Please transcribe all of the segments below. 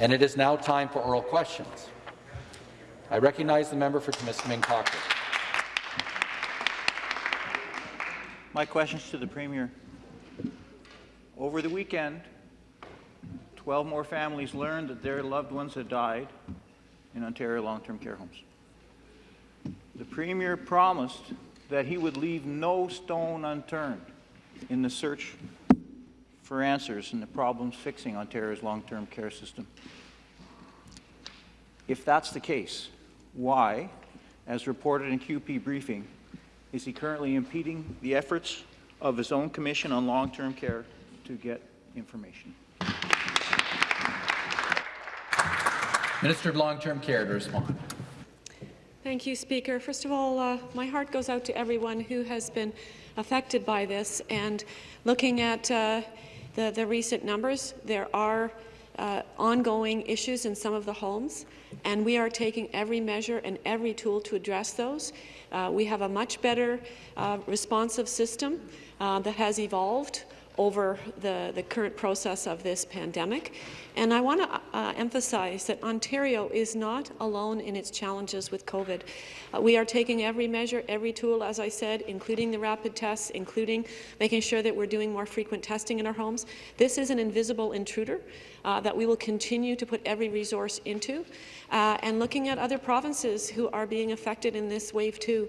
And it is now time for oral questions. I recognize the member for Timiskaming Cochrane. My questions to the Premier. Over the weekend, 12 more families learned that their loved ones had died in Ontario long-term care homes. The Premier promised that he would leave no stone unturned in the search for answers and the problems fixing Ontario's long-term care system. If that's the case, why, as reported in QP briefing, is he currently impeding the efforts of his own Commission on Long-Term Care to get information? Minister of Long-Term Care to respond. Thank you, Speaker. First of all, uh, my heart goes out to everyone who has been affected by this. And looking at uh, the, the recent numbers, there are uh, ongoing issues in some of the homes, and we are taking every measure and every tool to address those. Uh, we have a much better uh, responsive system uh, that has evolved over the, the current process of this pandemic. And I want to uh, emphasize that Ontario is not alone in its challenges with COVID. Uh, we are taking every measure, every tool, as I said, including the rapid tests, including making sure that we're doing more frequent testing in our homes. This is an invisible intruder uh, that we will continue to put every resource into. Uh, and looking at other provinces who are being affected in this wave too.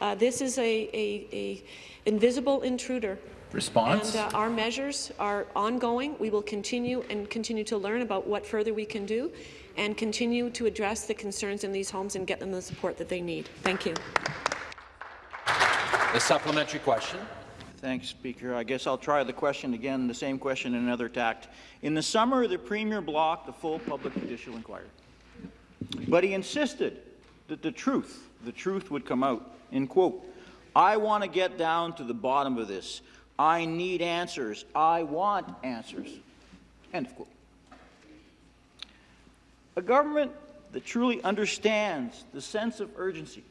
Uh, this is a, a, a invisible intruder Response? and uh, our measures are ongoing. We will continue and continue to learn about what further we can do and continue to address the concerns in these homes and get them the support that they need. Thank you. The supplementary question. Thanks, Speaker. I guess I'll try the question again, the same question in another tact. In the summer, the Premier blocked the full public judicial inquiry. But he insisted that the truth, the truth would come out. In quote, I want to get down to the bottom of this. I need answers. I want answers. End of quote. A government that truly understands the sense of urgency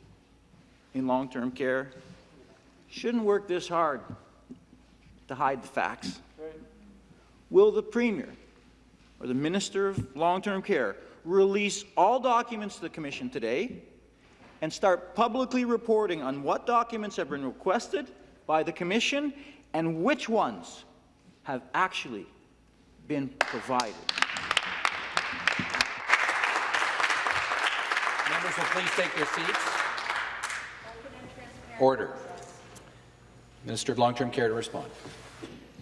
in long-term care shouldn't work this hard to hide the facts. Will the Premier or the Minister of Long-Term Care release all documents to the Commission today and start publicly reporting on what documents have been requested by the Commission and which ones have actually been provided. Members will please take their seats. Order. Minister of Long-Term Care to respond.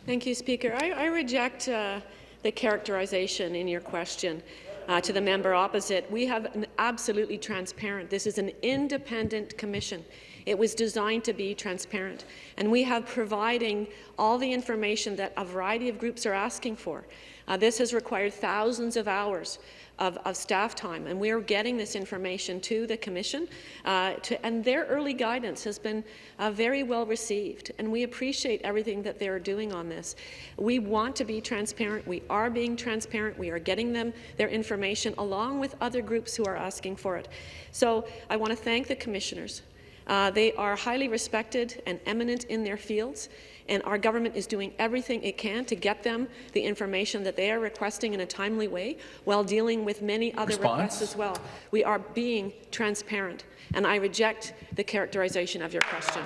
Thank you, Speaker. I, I reject uh, the characterization in your question uh, to the member opposite. We have an absolutely transparent. This is an independent commission. It was designed to be transparent, and we have providing all the information that a variety of groups are asking for. Uh, this has required thousands of hours of, of, staff time, and we are getting this information to the Commission, uh, to, and their early guidance has been uh, very well received, and we appreciate everything that they are doing on this. We want to be transparent. We are being transparent. We are getting them their information along with other groups who are asking for it. So I want to thank the Commissioners. Uh, they are highly respected and eminent in their fields and our government is doing everything it can to get them the information that they are requesting in a timely way while dealing with many other Response? requests as well. We are being transparent, and I reject the characterization of your question.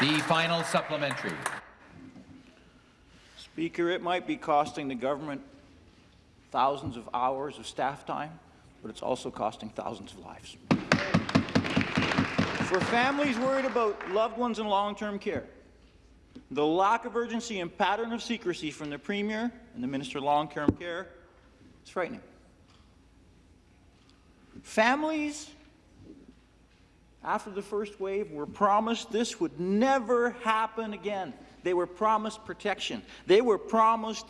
The final supplementary. Speaker, it might be costing the government thousands of hours of staff time, but it's also costing thousands of lives. For families worried about loved ones in long-term care, the lack of urgency and pattern of secrecy from the Premier and the Minister of Long-Term Care is frightening. Families, after the first wave, were promised this would never happen again. They were promised protection. They were promised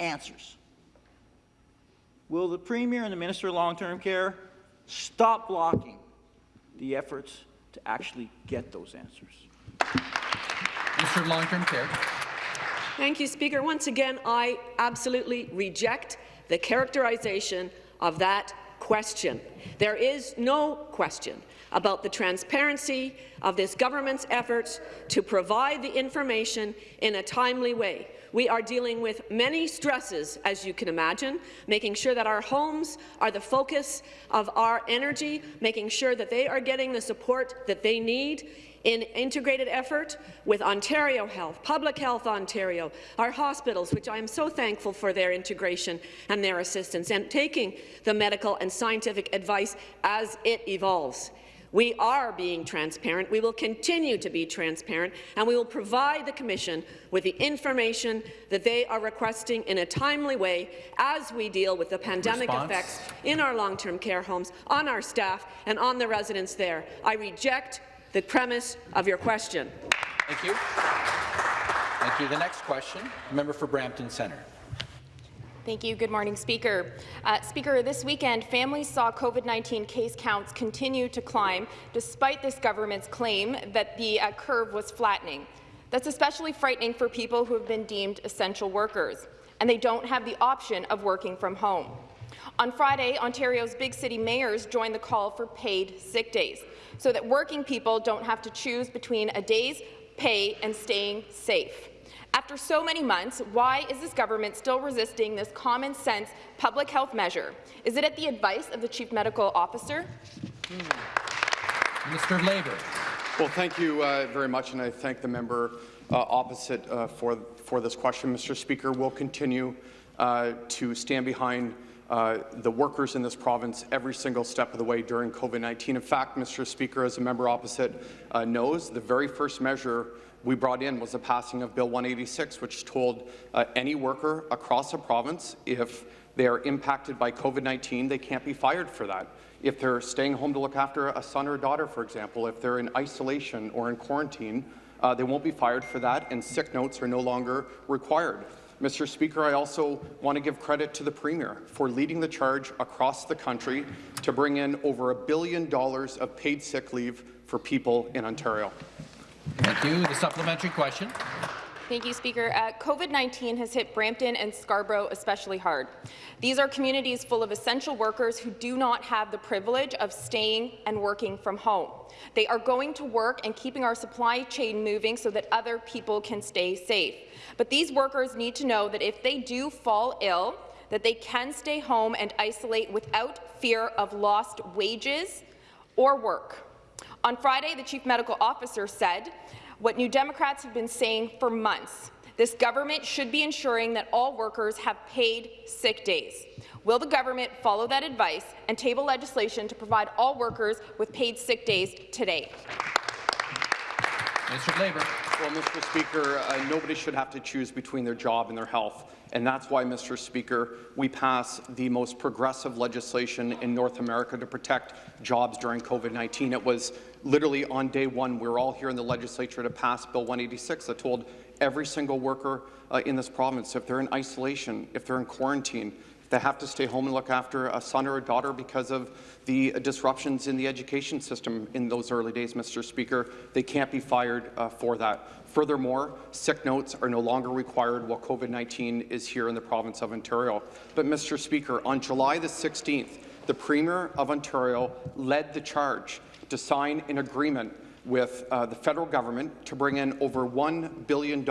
answers. Will the Premier and the Minister of Long-Term Care stop blocking the efforts to actually get those answers? Minister of Long-Term Care. Thank you, Speaker. Once again, I absolutely reject the characterization of that question. There is no question about the transparency of this government's efforts to provide the information in a timely way. We are dealing with many stresses, as you can imagine, making sure that our homes are the focus of our energy, making sure that they are getting the support that they need in integrated effort with Ontario Health, Public Health Ontario, our hospitals, which I am so thankful for their integration and their assistance, and taking the medical and scientific advice as it evolves. We are being transparent. We will continue to be transparent, and we will provide the Commission with the information that they are requesting in a timely way as we deal with the pandemic Response? effects in our long-term care homes, on our staff, and on the residents there. I reject the premise of your question. Thank you. Thank you. The next question, member for Brampton Centre. Thank you. Good morning, Speaker. Uh, Speaker, this weekend, families saw COVID-19 case counts continue to climb, despite this government's claim that the uh, curve was flattening. That's especially frightening for people who have been deemed essential workers, and they don't have the option of working from home. On Friday, Ontario's big city mayors joined the call for paid sick days, so that working people don't have to choose between a day's pay and staying safe. After so many months, why is this government still resisting this common-sense public health measure? Is it at the advice of the Chief Medical Officer? Mr. Labour. Well, thank you uh, very much, and I thank the member uh, opposite uh, for, for this question. Mr. Speaker, we'll continue uh, to stand behind uh, the workers in this province every single step of the way during COVID-19. In fact, Mr. Speaker, as a member opposite uh, knows, the very first measure we brought in was the passing of Bill 186, which told uh, any worker across the province if they are impacted by COVID-19, they can't be fired for that. If they're staying home to look after a son or a daughter, for example, if they're in isolation or in quarantine, uh, they won't be fired for that, and sick notes are no longer required. Mr. Speaker, I also want to give credit to the Premier for leading the charge across the country to bring in over a billion dollars of paid sick leave for people in Ontario. Thank you. The supplementary question. Thank you, Speaker. Uh, COVID-19 has hit Brampton and Scarborough especially hard. These are communities full of essential workers who do not have the privilege of staying and working from home. They are going to work and keeping our supply chain moving so that other people can stay safe. But these workers need to know that if they do fall ill, that they can stay home and isolate without fear of lost wages or work. On Friday, the Chief Medical Officer said what New Democrats have been saying for months. This government should be ensuring that all workers have paid sick days. Will the government follow that advice and table legislation to provide all workers with paid sick days today? Mr. Labour. Well, Mr. Speaker, uh, nobody should have to choose between their job and their health. And that's why, Mr. Speaker, we pass the most progressive legislation in North America to protect jobs during COVID-19. It was literally on day one, we were all here in the legislature to pass Bill 186 that told every single worker uh, in this province, if they're in isolation, if they're in quarantine, they have to stay home and look after a son or a daughter because of the disruptions in the education system in those early days, Mr. Speaker. They can't be fired uh, for that. Furthermore, sick notes are no longer required while COVID-19 is here in the province of Ontario. But, Mr. Speaker, on July the 16th, the Premier of Ontario led the charge to sign an agreement with uh, the federal government to bring in over $1 billion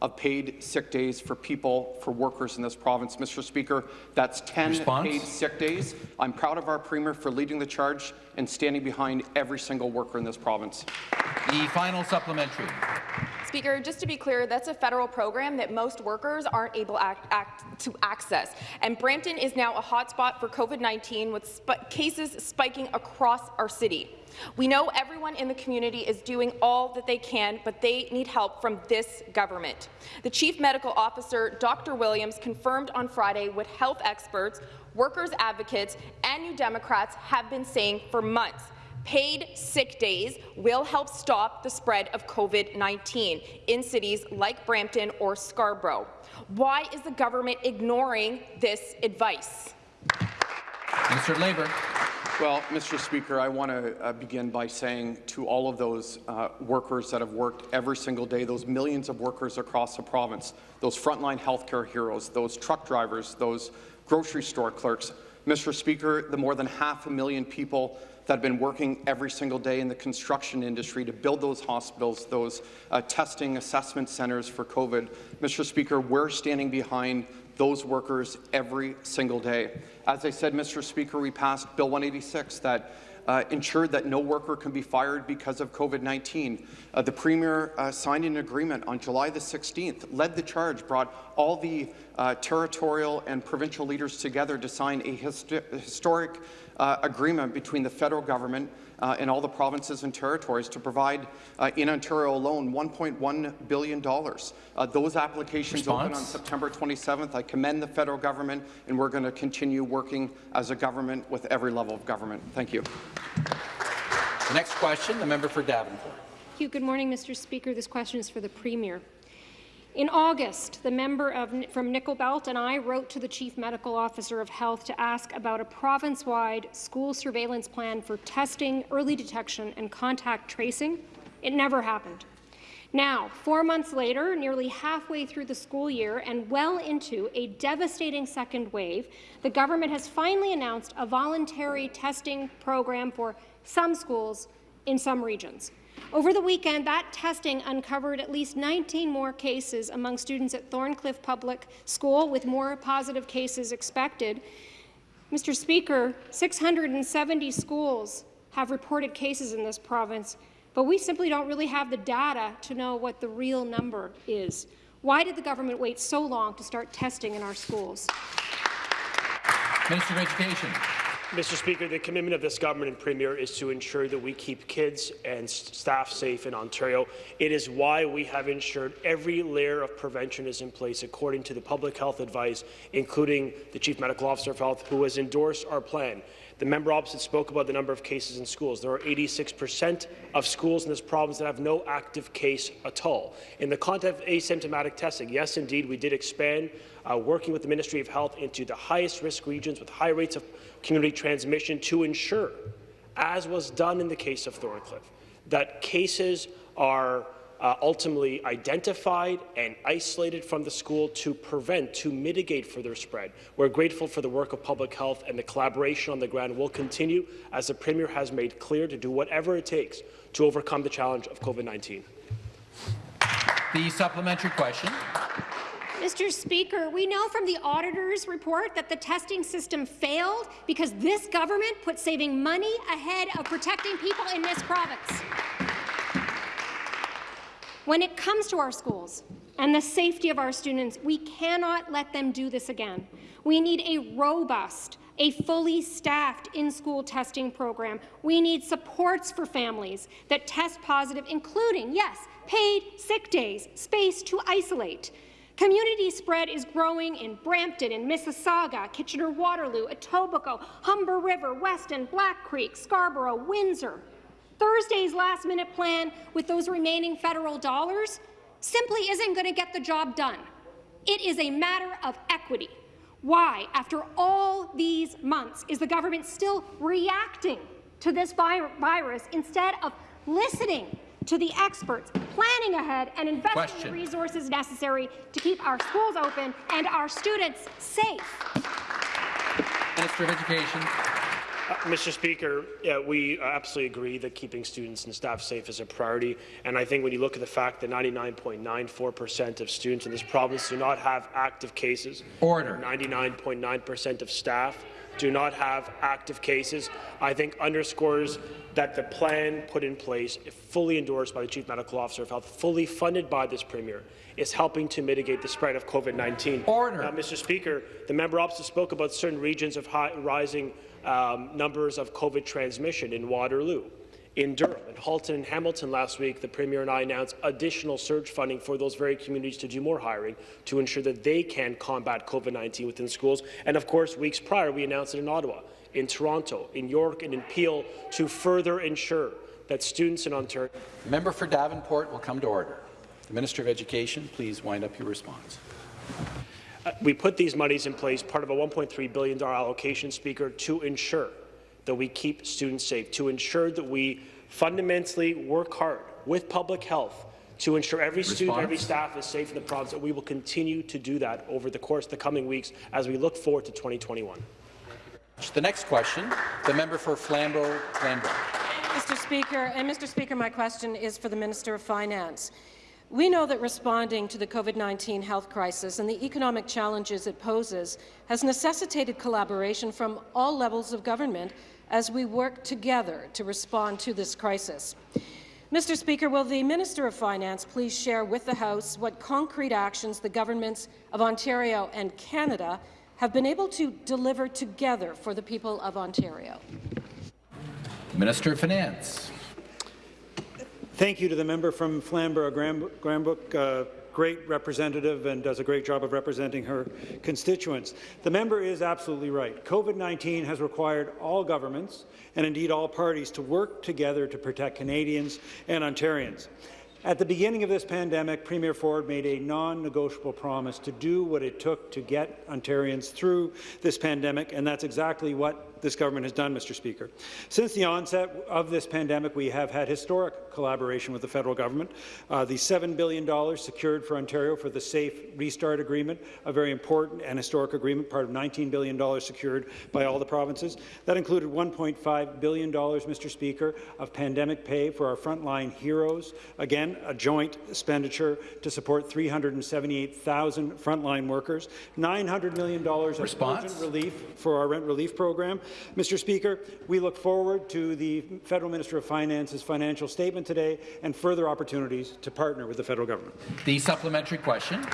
of paid sick days for people, for workers in this province. Mr. Speaker, that's 10 Response? paid sick days. I'm proud of our Premier for leading the charge and standing behind every single worker in this province. The final supplementary. Speaker, just to be clear, that's a federal program that most workers aren't able act, act, to access. And Brampton is now a hotspot for COVID-19 with sp cases spiking across our city. We know everyone in the community is doing all that they can, but they need help from this government. The Chief Medical Officer, Dr. Williams, confirmed on Friday what health experts, workers' advocates, and New Democrats have been saying for months. Paid sick days will help stop the spread of COVID-19 in cities like Brampton or Scarborough. Why is the government ignoring this advice? Mr. Labour. Well, Mr. Speaker, I want to uh, begin by saying to all of those uh, workers that have worked every single day, those millions of workers across the province, those frontline healthcare heroes, those truck drivers, those grocery store clerks, Mr. Speaker, the more than half a million people that have been working every single day in the construction industry to build those hospitals, those uh, testing assessment centres for COVID. Mr. Speaker, we're standing behind those workers every single day. As I said, Mr. Speaker, we passed Bill 186 that uh, ensured that no worker can be fired because of COVID-19. Uh, the Premier uh, signed an agreement on July the 16th, led the charge, brought all the uh, territorial and provincial leaders together to sign a histo historic uh, agreement between the federal government uh, and all the provinces and territories to provide, uh, in Ontario alone, $1.1 billion. Uh, those applications Response? open on September 27th. I commend the federal government, and we're going to continue working as a government with every level of government. Thank you. The next question, the member for Davenport. Thank you. Good morning, Mr. Speaker. This question is for the Premier. In August, the member of, from Nickel Belt and I wrote to the Chief Medical Officer of Health to ask about a province-wide school surveillance plan for testing, early detection and contact tracing. It never happened. Now, four months later, nearly halfway through the school year and well into a devastating second wave, the government has finally announced a voluntary testing program for some schools in some regions. Over the weekend, that testing uncovered at least 19 more cases among students at Thorncliffe Public School, with more positive cases expected. Mr. Speaker, 670 schools have reported cases in this province, but we simply don't really have the data to know what the real number is. Why did the government wait so long to start testing in our schools? Minister of Education. Mr. Speaker, the commitment of this government and Premier is to ensure that we keep kids and staff safe in Ontario. It is why we have ensured every layer of prevention is in place according to the public health advice, including the Chief Medical Officer of Health, who has endorsed our plan. The member opposite spoke about the number of cases in schools. There are 86% of schools in this province that have no active case at all. In the context of asymptomatic testing, yes, indeed, we did expand, uh, working with the Ministry of Health into the highest risk regions with high rates of community transmission to ensure, as was done in the case of Thorncliffe, that cases are uh, ultimately identified and isolated from the school to prevent, to mitigate further spread. We're grateful for the work of public health and the collaboration on the ground will continue, as the Premier has made clear, to do whatever it takes to overcome the challenge of COVID-19. The supplementary question. Mr. Speaker, we know from the auditor's report that the testing system failed because this government put saving money ahead of protecting people in this province. When it comes to our schools and the safety of our students, we cannot let them do this again. We need a robust, a fully staffed in-school testing program. We need supports for families that test positive, including, yes, paid sick days, space to isolate. Community spread is growing in Brampton, in Mississauga, Kitchener-Waterloo, Etobicoke, Humber River, Weston, Black Creek, Scarborough, Windsor. Thursday's last-minute plan with those remaining federal dollars simply isn't going to get the job done. It is a matter of equity. Why, after all these months, is the government still reacting to this vi virus instead of listening to the experts, planning ahead, and investing Question. the resources necessary to keep our schools open and our students safe? Minister of Education. Uh, Mr. Speaker, yeah, we absolutely agree that keeping students and staff safe is a priority. And I think when you look at the fact that 99.94% of students in this province do not have active cases, Order. 99.9% of staff do not have active cases, I think underscores that the plan put in place, fully endorsed by the Chief Medical Officer of Health, fully funded by this Premier, is helping to mitigate the spread of COVID-19. Order. Uh, Mr. Speaker, the member opposite spoke about certain regions of high, rising um, numbers of COVID transmission in Waterloo, in Durham, in Halton and Hamilton last week, the Premier and I announced additional surge funding for those very communities to do more hiring to ensure that they can combat COVID-19 within schools. And of course, weeks prior, we announced it in Ottawa, in Toronto, in York and in Peel to further ensure that students in Ontario member for Davenport will come to order. The Minister of Education, please wind up your response. We put these monies in place, part of a $1.3 billion allocation, Speaker, to ensure that we keep students safe, to ensure that we fundamentally work hard with public health to ensure every student, every staff is safe in the province, and we will continue to do that over the course of the coming weeks as we look forward to 2021. The next question, the member for Flamborough-Glanbrook. Mr. Speaker, and Mr. Speaker, my question is for the Minister of Finance. We know that responding to the COVID-19 health crisis and the economic challenges it poses has necessitated collaboration from all levels of government as we work together to respond to this crisis. Mr. Speaker, will the Minister of Finance please share with the House what concrete actions the governments of Ontario and Canada have been able to deliver together for the people of Ontario? Minister of Finance. Thank you to the member from Flamborough-Glanbrook, uh, great representative and does a great job of representing her constituents. The member is absolutely right. COVID-19 has required all governments and indeed all parties to work together to protect Canadians and Ontarians. At the beginning of this pandemic, Premier Ford made a non-negotiable promise to do what it took to get Ontarians through this pandemic, and that's exactly what this government has done, Mr. Speaker. Since the onset of this pandemic, we have had historic collaboration with the federal government. Uh, the $7 billion secured for Ontario for the Safe Restart Agreement, a very important and historic agreement, part of $19 billion secured by all the provinces. That included $1.5 billion, Mr. Speaker, of pandemic pay for our frontline heroes. Again, a joint expenditure to support 378,000 frontline workers. $900 million of urgent relief for our rent relief program. Mr. Speaker, we look forward to the Federal Minister of Finance's financial statement today and further opportunities to partner with the federal government. The supplementary question.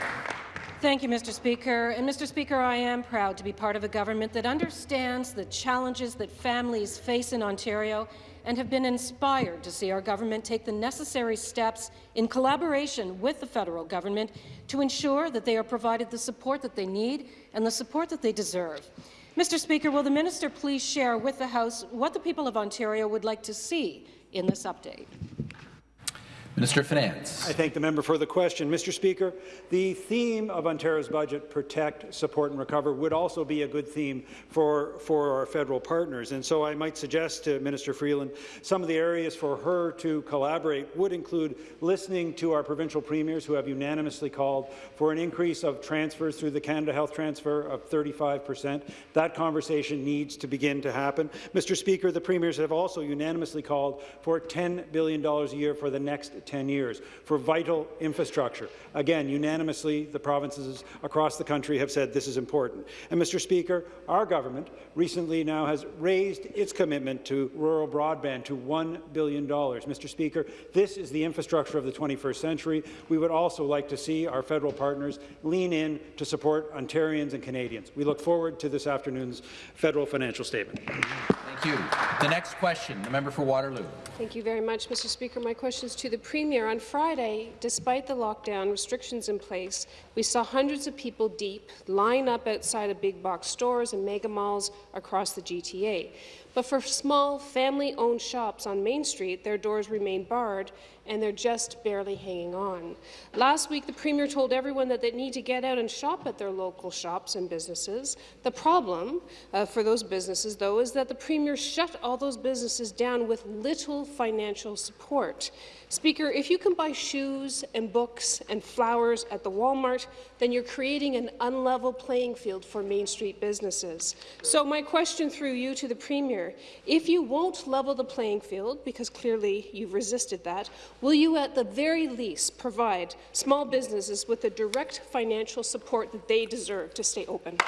Thank you, Mr. Speaker. And Mr. Speaker, I am proud to be part of a government that understands the challenges that families face in Ontario and have been inspired to see our government take the necessary steps in collaboration with the federal government to ensure that they are provided the support that they need and the support that they deserve. Mr. Speaker, will the minister please share with the House what the people of Ontario would like to see in this update? Minister of Finance. I thank the member for the question. Mr. Speaker, the theme of Ontario's budget, protect, support and recover, would also be a good theme for, for our federal partners. And so I might suggest to Minister Freeland some of the areas for her to collaborate would include listening to our provincial premiers who have unanimously called for an increase of transfers through the Canada Health Transfer of 35 percent. That conversation needs to begin to happen. Mr. Speaker, the premiers have also unanimously called for $10 billion a year for the next 10 years for vital infrastructure. Again, unanimously, the provinces across the country have said this is important. And, Mr. Speaker, our government recently now has raised its commitment to rural broadband to $1 billion. Mr. Speaker, this is the infrastructure of the 21st century. We would also like to see our federal partners lean in to support Ontarians and Canadians. We look forward to this afternoon's federal financial statement. Thank you. The next question, the member for Waterloo. Thank you very much, Mr. Speaker. My question is to the Premier. On Friday, despite the lockdown restrictions in place, we saw hundreds of people deep line up outside of big box stores and mega malls across the GTA. But for small, family-owned shops on Main Street, their doors remain barred and they're just barely hanging on. Last week, the Premier told everyone that they need to get out and shop at their local shops and businesses. The problem uh, for those businesses, though, is that the Premier shut all those businesses down with little financial support. Speaker, if you can buy shoes and books and flowers at the Walmart, then you're creating an unlevel playing field for Main Street businesses. So my question through you to the Premier, if you won't level the playing field, because clearly you've resisted that, will you at the very least provide small businesses with the direct financial support that they deserve to stay open?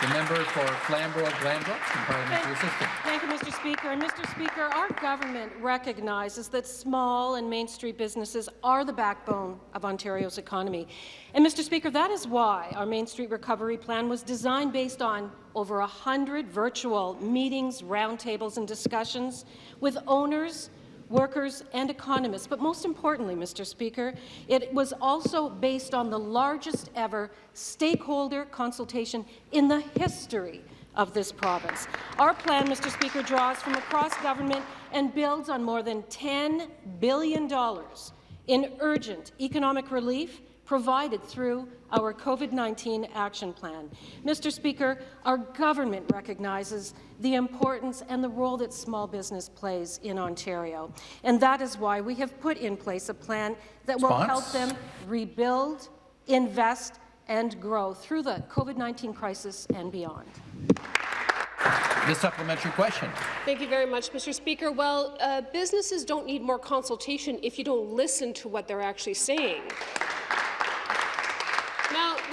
The member for Flamborough-Glanbrook and parliamentary assistant. Thank you, Mr. Speaker. And Mr. Speaker, our government recognizes that small and Main Street businesses are the backbone of Ontario's economy. And, Mr. Speaker, that is why our Main Street Recovery Plan was designed based on over 100 virtual meetings, roundtables and discussions with owners, workers and economists. But most importantly, Mr. Speaker, it was also based on the largest ever stakeholder consultation in the history of this province. Our plan, Mr. Speaker, draws from across government and builds on more than $10 billion in urgent economic relief provided through our COVID-19 action plan. Mr. Speaker, our government recognizes the importance and the role that small business plays in Ontario, and that is why we have put in place a plan that will help them rebuild, invest, and grow through the COVID-19 crisis and beyond. The supplementary question. Thank you very much, Mr. Speaker. Well, uh, businesses don't need more consultation if you don't listen to what they're actually saying.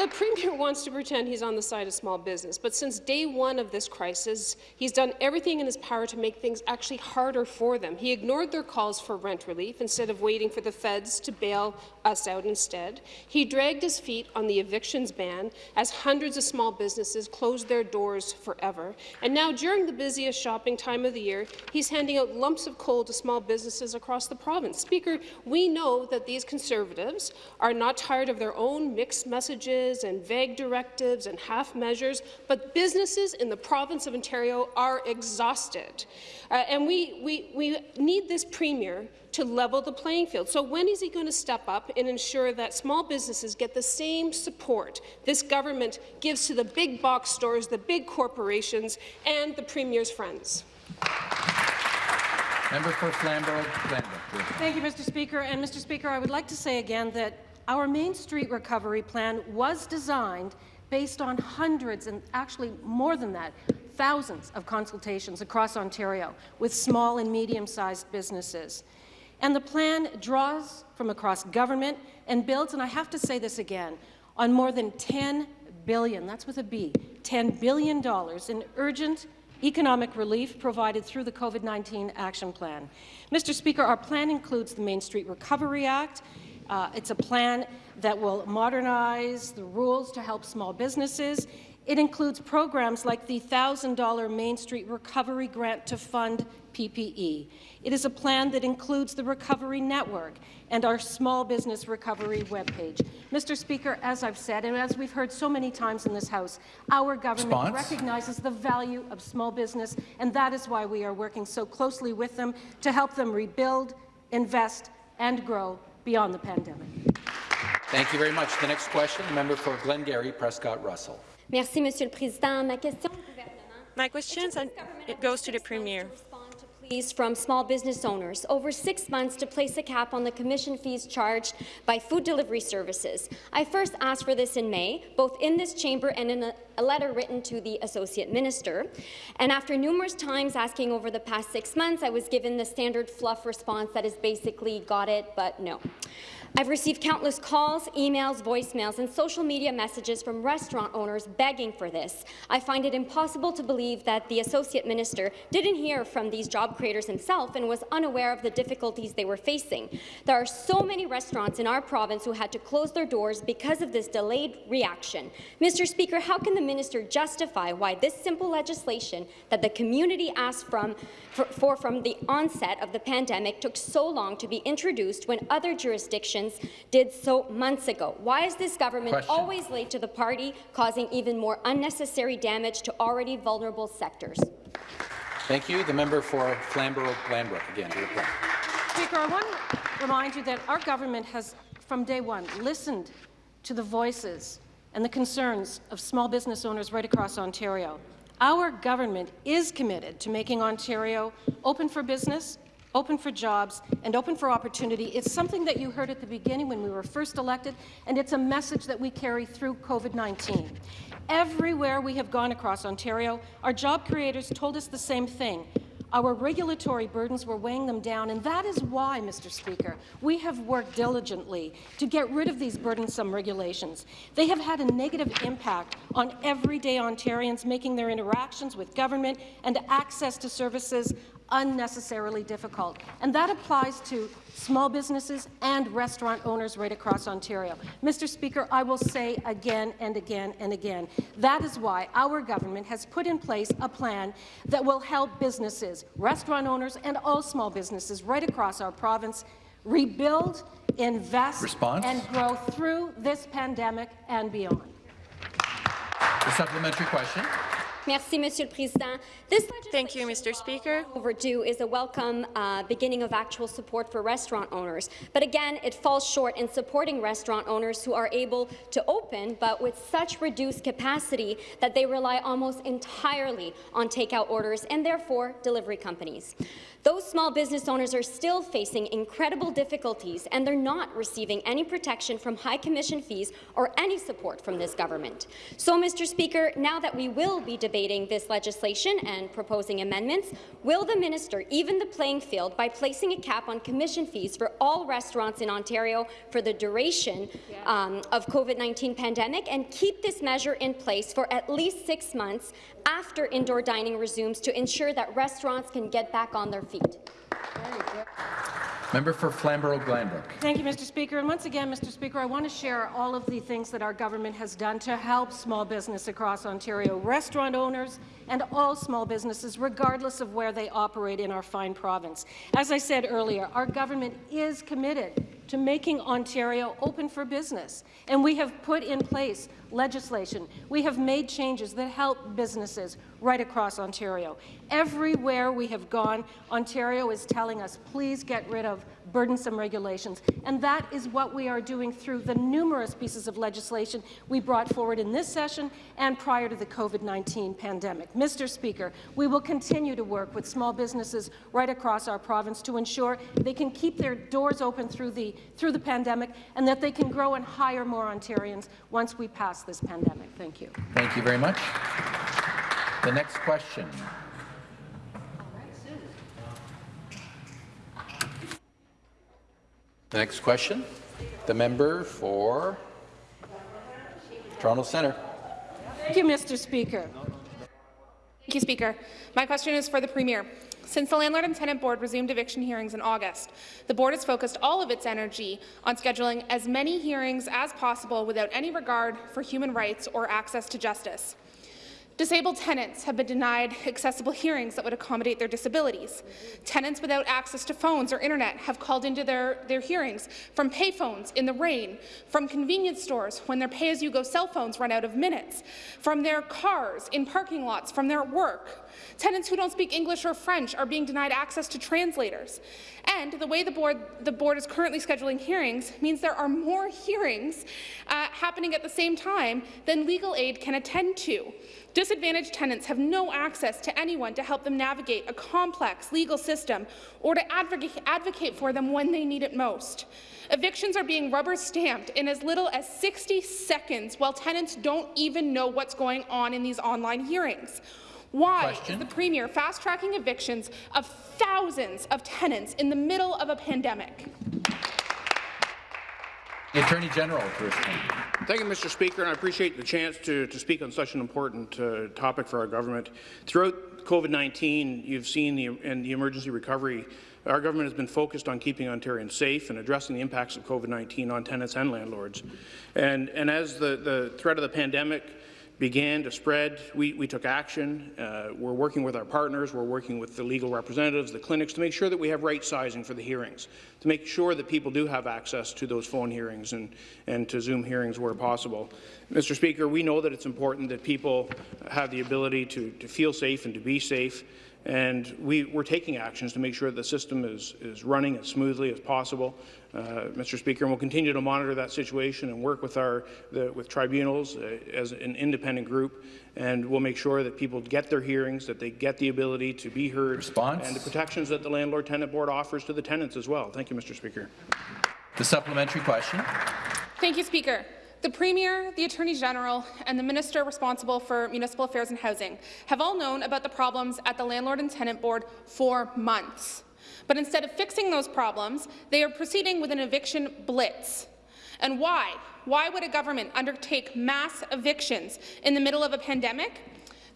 The Premier wants to pretend he's on the side of small business, but since day one of this crisis, he's done everything in his power to make things actually harder for them. He ignored their calls for rent relief instead of waiting for the feds to bail us out instead. He dragged his feet on the evictions ban as hundreds of small businesses closed their doors forever. And now, during the busiest shopping time of the year, he's handing out lumps of coal to small businesses across the province. Speaker, we know that these Conservatives are not tired of their own mixed messages and vague directives and half measures, but businesses in the province of Ontario are exhausted. Uh, and we, we, we need this Premier to level the playing field. So when is he going to step up and ensure that small businesses get the same support this government gives to the big box stores, the big corporations, and the Premier's friends? Member for Flamborough-Glanbrook. Thank you, Mr. Speaker. And Mr. Speaker, I would like to say again that our Main Street Recovery Plan was designed based on hundreds, and actually more than that, thousands of consultations across Ontario with small and medium-sized businesses. And the plan draws from across government and builds, and I have to say this again, on more than 10 billion—that's with a B, $10 billion in urgent economic relief provided through the COVID-19 Action Plan. Mr. Speaker, our plan includes the Main Street Recovery Act. Uh, it's a plan that will modernize the rules to help small businesses. It includes programs like the $1,000 Main Street Recovery Grant to fund PPE. It is a plan that includes the Recovery Network and our Small Business Recovery webpage. Mr. Speaker, as I've said, and as we've heard so many times in this House, our government Response? recognizes the value of small business, and that is why we are working so closely with them to help them rebuild, invest, and grow beyond the pandemic. Thank you very much. The next question, the member for Glengarry, Prescott Russell. Merci, Monsieur le Président. Ma question. My question it goes to the Premier. Pleas from small business owners over six months to place a cap on the commission fees charged by food delivery services. I first asked for this in May, both in this chamber and in a, a letter written to the Associate Minister. And after numerous times asking over the past six months, I was given the standard fluff response that is basically got it, but no. I've received countless calls, emails, voicemails, and social media messages from restaurant owners begging for this. I find it impossible to believe that the Associate Minister didn't hear from these job creators himself and was unaware of the difficulties they were facing. There are so many restaurants in our province who had to close their doors because of this delayed reaction. Mr. Speaker, how can the minister justify why this simple legislation that the community asked from, for, for from the onset of the pandemic took so long to be introduced when other jurisdictions did so months ago. Why is this government Question. always late to the party, causing even more unnecessary damage to already vulnerable sectors? Thank you. The member for Flamborough-Glanbrook again to reply. Speaker, I want to remind you that our government has, from day one, listened to the voices and the concerns of small business owners right across Ontario. Our government is committed to making Ontario open for business, open for jobs, and open for opportunity. It's something that you heard at the beginning when we were first elected, and it's a message that we carry through COVID-19. Everywhere we have gone across Ontario, our job creators told us the same thing. Our regulatory burdens were weighing them down, and that is why, Mr. Speaker, we have worked diligently to get rid of these burdensome regulations. They have had a negative impact on everyday Ontarians, making their interactions with government and access to services unnecessarily difficult. And that applies to small businesses and restaurant owners right across Ontario. Mr. Speaker, I will say again and again and again, that is why our government has put in place a plan that will help businesses, restaurant owners, and all small businesses right across our province rebuild, invest, Response? and grow through this pandemic and beyond. The supplementary question. Merci, Monsieur le Président. This Thank you, Mr. Speaker. overdue is a welcome uh, beginning of actual support for restaurant owners. But again, it falls short in supporting restaurant owners who are able to open, but with such reduced capacity that they rely almost entirely on takeout orders and therefore delivery companies. Those small business owners are still facing incredible difficulties, and they're not receiving any protection from high commission fees or any support from this government. So, Mr. Speaker, now that we will be debating this legislation and proposing amendments, will the minister even the playing field by placing a cap on commission fees for all restaurants in Ontario for the duration um, of COVID-19 pandemic and keep this measure in place for at least six months after indoor dining resumes to ensure that restaurants can get back on their feet? Member for Flamborough-Glanbrook. Thank you, Mr. Speaker. And once again, Mr. Speaker, I want to share all of the things that our government has done to help small business across Ontario, restaurant owners and all small businesses, regardless of where they operate in our fine province. As I said earlier, our government is committed to making Ontario open for business, and we have put in place legislation. We have made changes that help businesses right across Ontario. Everywhere we have gone, Ontario is telling us, please get rid of burdensome regulations. And that is what we are doing through the numerous pieces of legislation we brought forward in this session and prior to the COVID-19 pandemic. Mr. Speaker, we will continue to work with small businesses right across our province to ensure they can keep their doors open through the, through the pandemic and that they can grow and hire more Ontarians once we pass this pandemic. Thank you. Thank you very much. The next question. The next question, the member for Toronto Centre. Thank you, Mr. Speaker. Thank you, Speaker. My question is for the Premier. Since the Landlord and Tenant Board resumed eviction hearings in August, the Board has focused all of its energy on scheduling as many hearings as possible without any regard for human rights or access to justice. Disabled tenants have been denied accessible hearings that would accommodate their disabilities. Tenants without access to phones or internet have called into their, their hearings from payphones in the rain, from convenience stores when their pay-as-you-go cell phones run out of minutes, from their cars in parking lots, from their work. Tenants who don't speak English or French are being denied access to translators. And the way the board, the board is currently scheduling hearings means there are more hearings uh, happening at the same time than legal aid can attend to. Disadvantaged tenants have no access to anyone to help them navigate a complex legal system or to advocate, advocate for them when they need it most. Evictions are being rubber stamped in as little as 60 seconds while tenants don't even know what's going on in these online hearings. Why Question. is the Premier fast-tracking evictions of thousands of tenants in the middle of a pandemic? The Attorney General to respond. Thank you, Mr. Speaker, and I appreciate the chance to, to speak on such an important uh, topic for our government. Throughout COVID-19, you've seen the, in the emergency recovery, our government has been focused on keeping Ontarians safe and addressing the impacts of COVID-19 on tenants and landlords. And, and as the, the threat of the pandemic began to spread, we, we took action. Uh, we're working with our partners, we're working with the legal representatives, the clinics, to make sure that we have right sizing for the hearings, to make sure that people do have access to those phone hearings and, and to Zoom hearings where possible. Mr. Speaker, we know that it's important that people have the ability to, to feel safe and to be safe. And we, we're taking actions to make sure the system is, is running as smoothly as possible. Uh, Mr. Speaker, and we'll continue to monitor that situation and work with our the, with tribunals uh, as an independent group, and we'll make sure that people get their hearings, that they get the ability to be heard, Response? and the protections that the Landlord-Tenant Board offers to the tenants as well. Thank you, Mr. Speaker. The supplementary question. Thank you, Speaker. The Premier, the Attorney General, and the Minister responsible for Municipal Affairs and Housing have all known about the problems at the Landlord and Tenant Board for months. But instead of fixing those problems, they are proceeding with an eviction blitz. And why? Why would a government undertake mass evictions in the middle of a pandemic?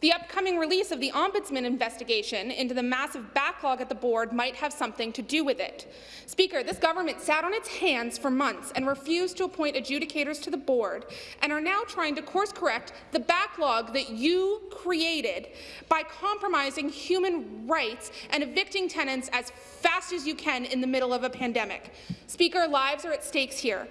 The upcoming release of the Ombudsman investigation into the massive backlog at the board might have something to do with it. Speaker, this government sat on its hands for months and refused to appoint adjudicators to the board and are now trying to course-correct the backlog that you created by compromising human rights and evicting tenants as fast as you can in the middle of a pandemic. Speaker, lives are at stakes here.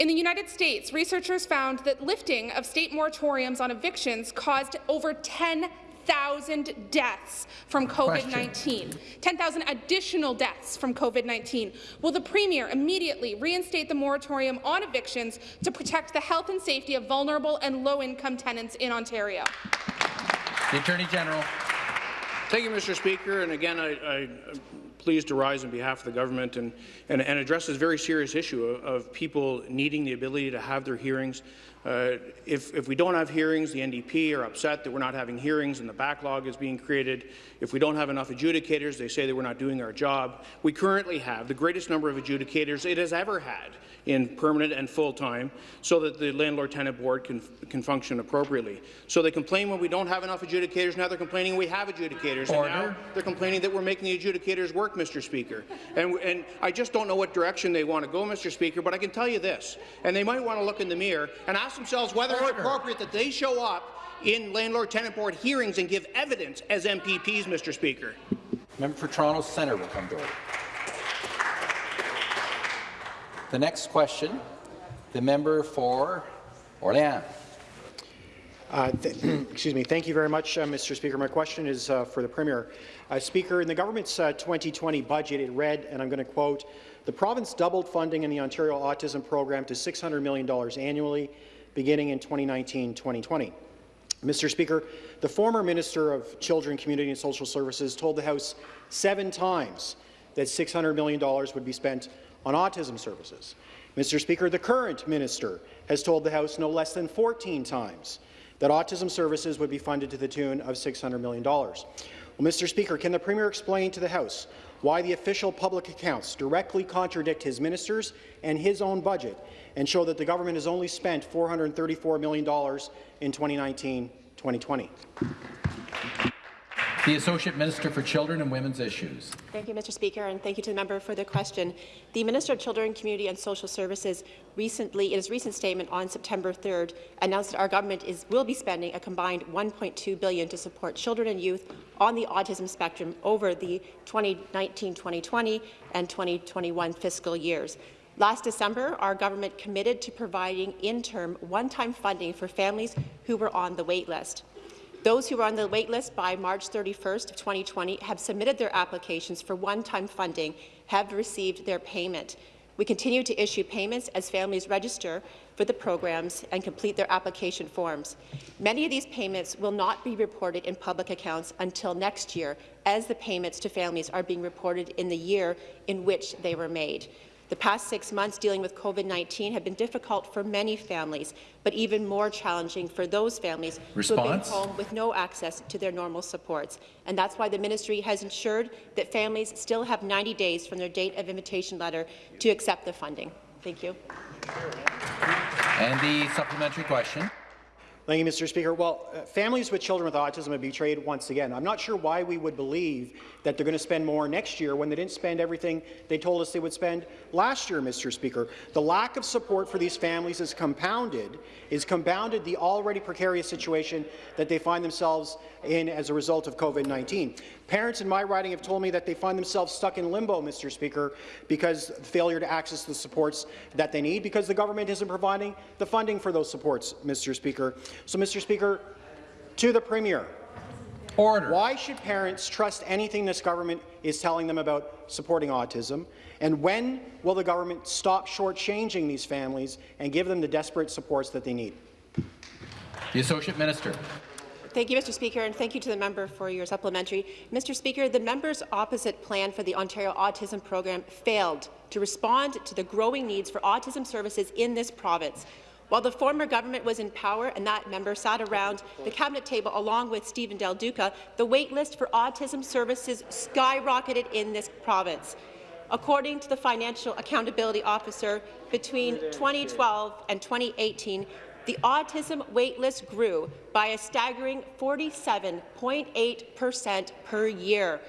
In the United States, researchers found that lifting of state moratoriums on evictions caused over 10,000 deaths from COVID-19. 10,000 additional deaths from COVID-19. Will the Premier immediately reinstate the moratorium on evictions to protect the health and safety of vulnerable and low-income tenants in Ontario? The Attorney General. Thank you, Mr. Speaker. And again, I, I, am pleased to rise on behalf of the government and, and, and address this very serious issue of, of, people needing the ability to have their hearings. Uh, if, if we don't have hearings, the NDP are upset that we're not having hearings and the backlog is being created. If we don't have enough adjudicators, they say that we're not doing our job. We currently have the greatest number of adjudicators it has ever had in permanent and full-time so that the Landlord-Tenant Board can, can function appropriately. So they complain when we don't have enough adjudicators. Now they're complaining we have adjudicators. Order. And now they're complaining that we're making the adjudicators work, Mr. Speaker. And, and I just don't know what direction they want to go, Mr. Speaker, but I can tell you this, and they might want to look in the mirror and ask themselves whether Order. it's appropriate that they show up in Landlord-Tenant Board hearings and give evidence as MPPs, Mr. Speaker. Member for Toronto Centre will come to order. The next question, the member for Orléans. Uh, excuse me. Thank you very much, uh, Mr. Speaker. My question is uh, for the Premier. Uh, Speaker, in the government's 2020 uh, budget, it read, and I'm going to quote, the province doubled funding in the Ontario Autism Program to $600 million annually, beginning in 2019-2020. Mr. Speaker, the former Minister of Children, Community and Social Services told the House seven times that $600 million would be spent on autism services. Mr. Speaker, the current minister has told the House no less than 14 times that autism services would be funded to the tune of $600 million. Well, Mr. Speaker, can the Premier explain to the House why the official public accounts directly contradict his ministers and his own budget and show that the government has only spent $434 million in 2019-2020? The Associate Minister for Children and Women's Issues. Thank you, Mr. Speaker, and thank you to the member for the question. The Minister of Children, Community and Social Services recently, in his recent statement on September 3rd, announced that our government is, will be spending a combined 1.2 billion to support children and youth on the autism spectrum over the 2019-2020 and 2021 fiscal years. Last December, our government committed to providing interim one-time funding for families who were on the wait list. Those who were on the waitlist by March 31st of 2020 have submitted their applications for one-time funding, have received their payment. We continue to issue payments as families register for the programs and complete their application forms. Many of these payments will not be reported in public accounts until next year, as the payments to families are being reported in the year in which they were made. The past six months dealing with COVID-19 have been difficult for many families, but even more challenging for those families Response? who have been home with no access to their normal supports. And that's why the ministry has ensured that families still have 90 days from their date of invitation letter to accept the funding. Thank you. And the supplementary question. Thank you, Mr. Speaker. Well, uh, families with children with autism have betrayed once again. I'm not sure why we would believe that they're going to spend more next year when they didn't spend everything they told us they would spend last year, Mr. Speaker. The lack of support for these families is compounded, is compounded the already precarious situation that they find themselves in as a result of COVID-19. Parents in my riding have told me that they find themselves stuck in limbo, Mr. Speaker, because the failure to access the supports that they need, because the government isn't providing the funding for those supports, Mr. Speaker. So, Mr. Speaker, to the Premier, Order. Why should parents trust anything this government is telling them about supporting autism? And when will the government stop shortchanging these families and give them the desperate supports that they need? The Associate Minister. Thank you, Mr. Speaker, and thank you to the member for your supplementary. Mr. Speaker, the member's opposite plan for the Ontario Autism Program failed to respond to the growing needs for autism services in this province. While the former government was in power and that member sat around the cabinet table along with Stephen Del Duca, the waitlist for autism services skyrocketed in this province. According to the Financial Accountability Officer, between 2012 and 2018, the autism waitlist grew by a staggering 47.8 per cent per year.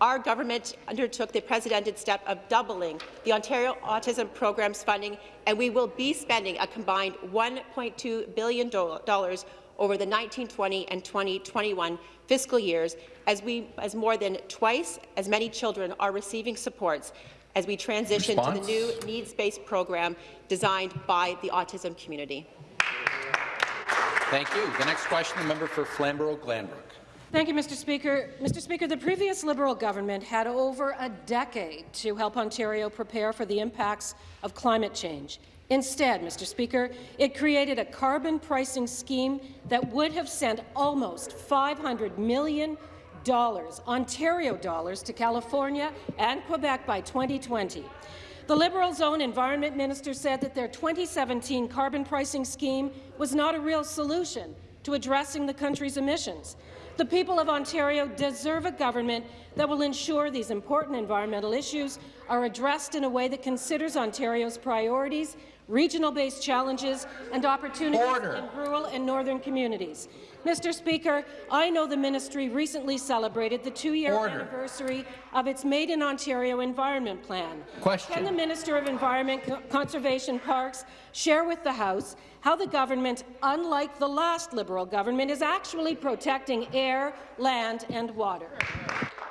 Our government undertook the precedented step of doubling the Ontario Autism Program's funding, and we will be spending a combined $1.2 billion over the 1920 and 2021 fiscal years, as, we, as more than twice as many children are receiving supports as we transition Response? to the new needs-based program designed by the autism community. Thank you. The next question, the member for Flamborough-Glanbrook. Thank you, Mr. Speaker. Mr. Speaker, the previous Liberal government had over a decade to help Ontario prepare for the impacts of climate change. Instead, Mr. Speaker, it created a carbon pricing scheme that would have sent almost $500 million Ontario dollars to California and Quebec by 2020. The Liberals' own Environment Minister said that their 2017 carbon pricing scheme was not a real solution to addressing the country's emissions. The people of Ontario deserve a government that will ensure these important environmental issues are addressed in a way that considers Ontario's priorities, regional-based challenges and opportunities Order. in rural and northern communities. Mr. Speaker, I know the ministry recently celebrated the two-year anniversary of its Made in Ontario Environment Plan. Question. Can the Minister of Environment, Co- Conservation Parks share with the House how the government, unlike the last Liberal government, is actually protecting air, land and water?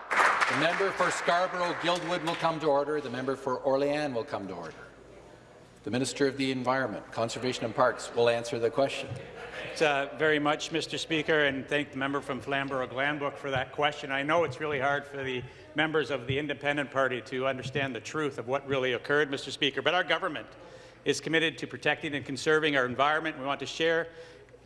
The member for Scarborough-Guildwood will come to order. The member for Orléans will come to order. The Minister of the Environment, Conservation and Parks will answer the question. Uh, very much, Mr. Speaker, and thank the member from Flamborough-Glanbrook for that question. I know it's really hard for the members of the Independent Party to understand the truth of what really occurred, Mr. Speaker, but our government is committed to protecting and conserving our environment. We want to share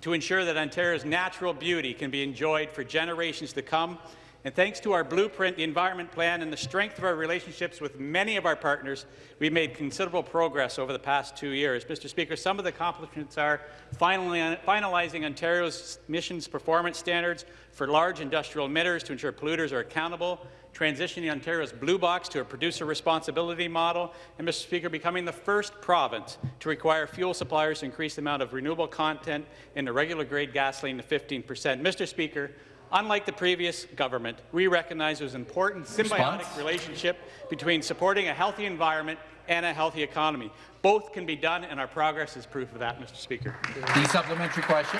to ensure that Ontario's natural beauty can be enjoyed for generations to come. And thanks to our blueprint, the Environment Plan, and the strength of our relationships with many of our partners, we've made considerable progress over the past two years. Mr. Speaker, some of the accomplishments are finalizing Ontario's emissions performance standards for large industrial emitters to ensure polluters are accountable, transitioning Ontario's Blue Box to a producer responsibility model, and, Mr. Speaker, becoming the first province to require fuel suppliers to increase the amount of renewable content in the regular grade gasoline to 15 percent. Mr. Speaker, Unlike the previous government, we recognize there's an important symbiotic Response? relationship between supporting a healthy environment and a healthy economy. Both can be done, and our progress is proof of that, Mr. Speaker. The supplementary question.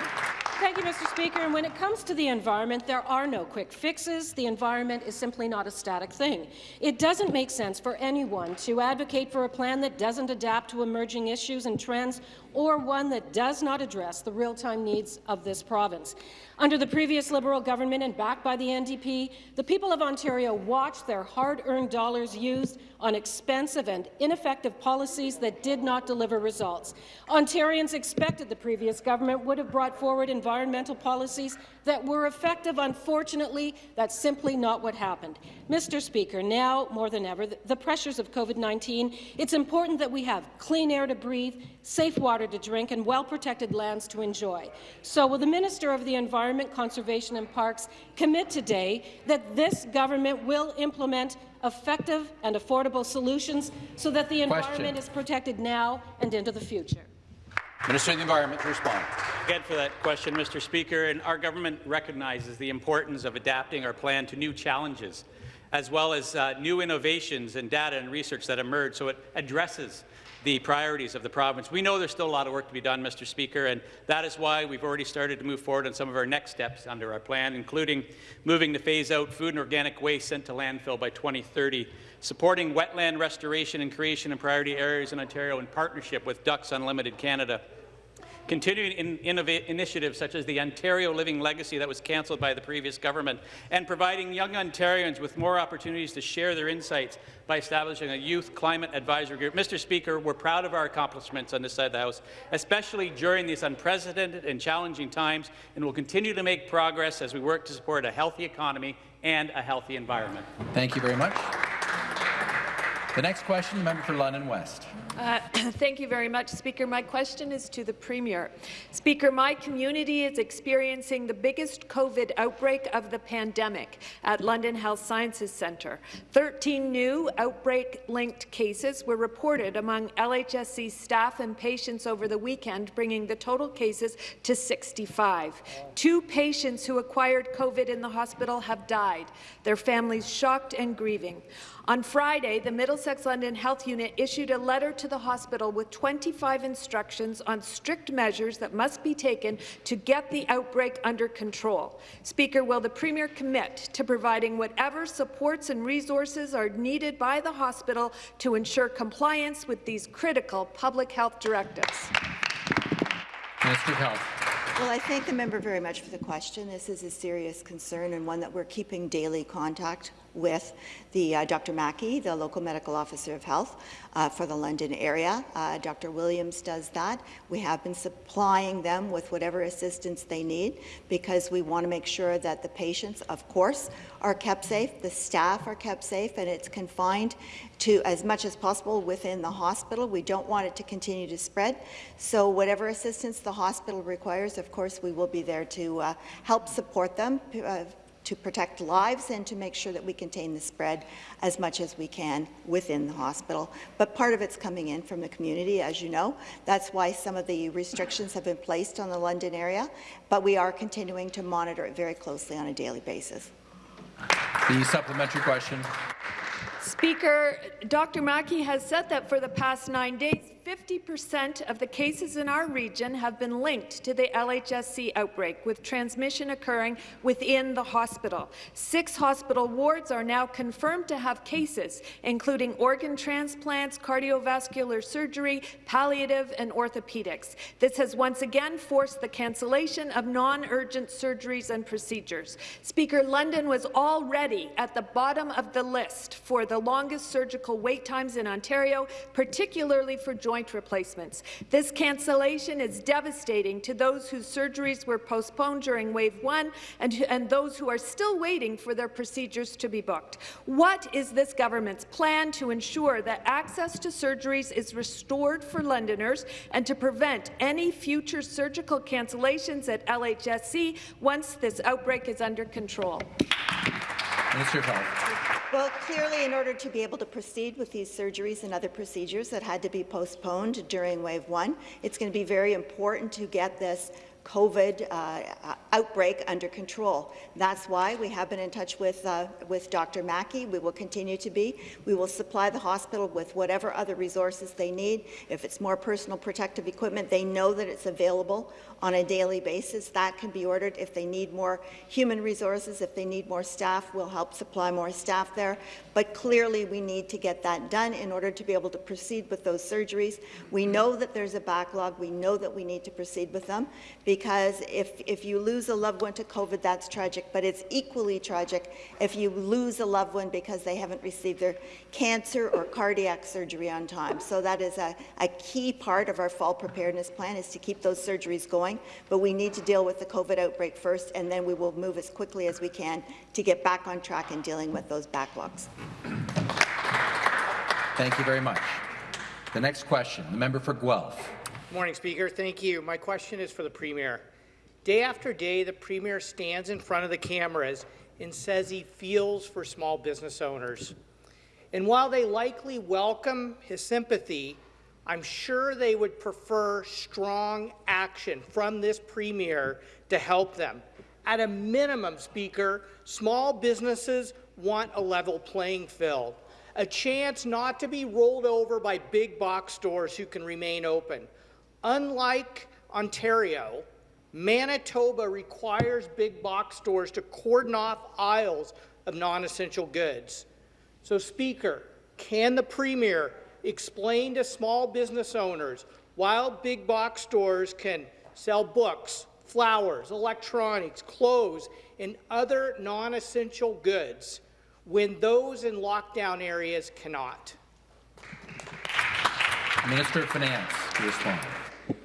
Thank you, Mr. Speaker. And when it comes to the environment, there are no quick fixes. The environment is simply not a static thing. It doesn't make sense for anyone to advocate for a plan that doesn't adapt to emerging issues and trends or one that does not address the real-time needs of this province. Under the previous Liberal government and backed by the NDP, the people of Ontario watched their hard-earned dollars used on expensive and ineffective policies that did not deliver results. Ontarians expected the previous government would have brought forward environmental policies that were effective. Unfortunately, that's simply not what happened. Mr. Speaker, now more than ever, the, pressures of COVID-19, it's important that we have clean air to breathe, safe water to drink, and well-protected lands to enjoy. So will the Minister of the Environment, Conservation and Parks commit today that this government will implement effective and affordable solutions so that the Question. environment is protected now and into the future? Minister of the Environment to respond. Again for that question, Mr. Speaker, and our government recognizes the importance of adapting our plan to new challenges, as well as uh, new innovations and data and research that emerge, so it addresses the priorities of the province. We know there's still a lot of work to be done, Mr. Speaker, and that is why we've already started to move forward on some of our next steps under our plan, including moving to phase out food and organic waste sent to landfill by 2030, supporting wetland restoration and creation in priority areas in Ontario in partnership with Ducks Unlimited Canada, continuing in initiatives such as the Ontario Living Legacy that was cancelled by the previous government, and providing young Ontarians with more opportunities to share their insights by establishing a youth climate advisory group. Mr. Speaker, we're proud of our accomplishments on this side of the House, especially during these unprecedented and challenging times, and will continue to make progress as we work to support a healthy economy and a healthy environment. Thank you very much. The next question, member for London West. Uh, thank you very much, Speaker. My question is to the Premier. Speaker, my community is experiencing the biggest COVID outbreak of the pandemic at London Health Sciences Centre. 13 new outbreak-linked cases were reported among LHSC staff and patients over the weekend, bringing the total cases to 65. Two patients who acquired COVID in the hospital have died, their families shocked and grieving. On Friday, the Middlesex London Health Unit issued a letter to to the hospital with 25 instructions on strict measures that must be taken to get the outbreak under control. Speaker, will the Premier commit to providing whatever supports and resources are needed by the hospital to ensure compliance with these critical public health directives? Minister of Health. Well, I thank the member very much for the question. This is a serious concern and one that we're keeping daily contact with the uh, Dr. Mackie, the local medical officer of health uh, for the London area. Uh, Dr. Williams does that. We have been supplying them with whatever assistance they need because we want to make sure that the patients, of course, are kept safe, the staff are kept safe, and it's confined to as much as possible within the hospital. We don't want it to continue to spread. So whatever assistance the hospital requires, of course, we will be there to uh, help support them, uh, to protect lives and to make sure that we contain the spread as much as we can within the hospital. But part of it's coming in from the community, as you know. That's why some of the restrictions have been placed on the London area, but we are continuing to monitor it very closely on a daily basis. The supplementary question. Speaker, Dr. Mackie has said that for the past nine days, 50% of the cases in our region have been linked to the LHSC outbreak, with transmission occurring within the hospital. Six hospital wards are now confirmed to have cases, including organ transplants, cardiovascular surgery, palliative and orthopedics. This has once again forced the cancellation of non-urgent surgeries and procedures. Speaker, London was already at the bottom of the list for the longest surgical wait times in Ontario, particularly for joint joint replacements. This cancellation is devastating to those whose surgeries were postponed during Wave 1 and, and those who are still waiting for their procedures to be booked. What is this government's plan to ensure that access to surgeries is restored for Londoners and to prevent any future surgical cancellations at LHSC once this outbreak is under control? Minister of Health. Well, clearly, in order to be able to proceed with these surgeries and other procedures that had to be postponed during wave one, it's going to be very important to get this COVID uh, outbreak under control. That's why we have been in touch with, uh, with Dr. Mackie. We will continue to be. We will supply the hospital with whatever other resources they need. If it's more personal protective equipment, they know that it's available on a daily basis. That can be ordered. If they need more human resources, if they need more staff, we'll help supply more staff there. But clearly, we need to get that done in order to be able to proceed with those surgeries. We know that there's a backlog. We know that we need to proceed with them because if, if you lose a loved one to COVID, that's tragic, but it's equally tragic if you lose a loved one because they haven't received their cancer or cardiac surgery on time. So that is a, a key part of our fall preparedness plan is to keep those surgeries going, but we need to deal with the COVID outbreak first, and then we will move as quickly as we can to get back on track in dealing with those backlogs. Thank you very much. The next question, the member for Guelph. Morning, Speaker. Thank you. My question is for the Premier. Day after day, the Premier stands in front of the cameras and says he feels for small business owners. And while they likely welcome his sympathy, I'm sure they would prefer strong action from this Premier to help them. At a minimum, Speaker, small businesses want a level playing field, a chance not to be rolled over by big box stores who can remain open. Unlike Ontario, Manitoba requires big box stores to cordon off aisles of non-essential goods. So, Speaker, can the Premier explain to small business owners why big box stores can sell books, flowers, electronics, clothes, and other non-essential goods when those in lockdown areas cannot? Minister of Finance to respond.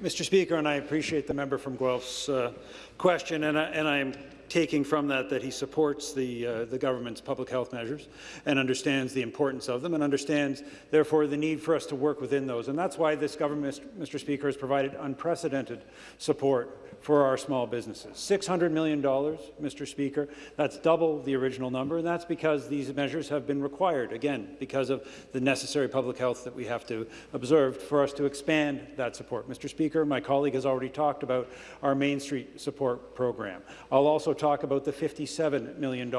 Mr. Speaker, and I appreciate the member from Guelph's uh, question, and I, and I am taking from that that he supports the, uh, the government's public health measures and understands the importance of them and understands, therefore, the need for us to work within those. And that's why this government, Mr. Speaker, has provided unprecedented support for our small businesses. $600 million, Mr. Speaker. That's double the original number, and that's because these measures have been required, again, because of the necessary public health that we have to observe for us to expand that support. Mr. Speaker, my colleague has already talked about our Main Street support program. I'll also talk about the $57 million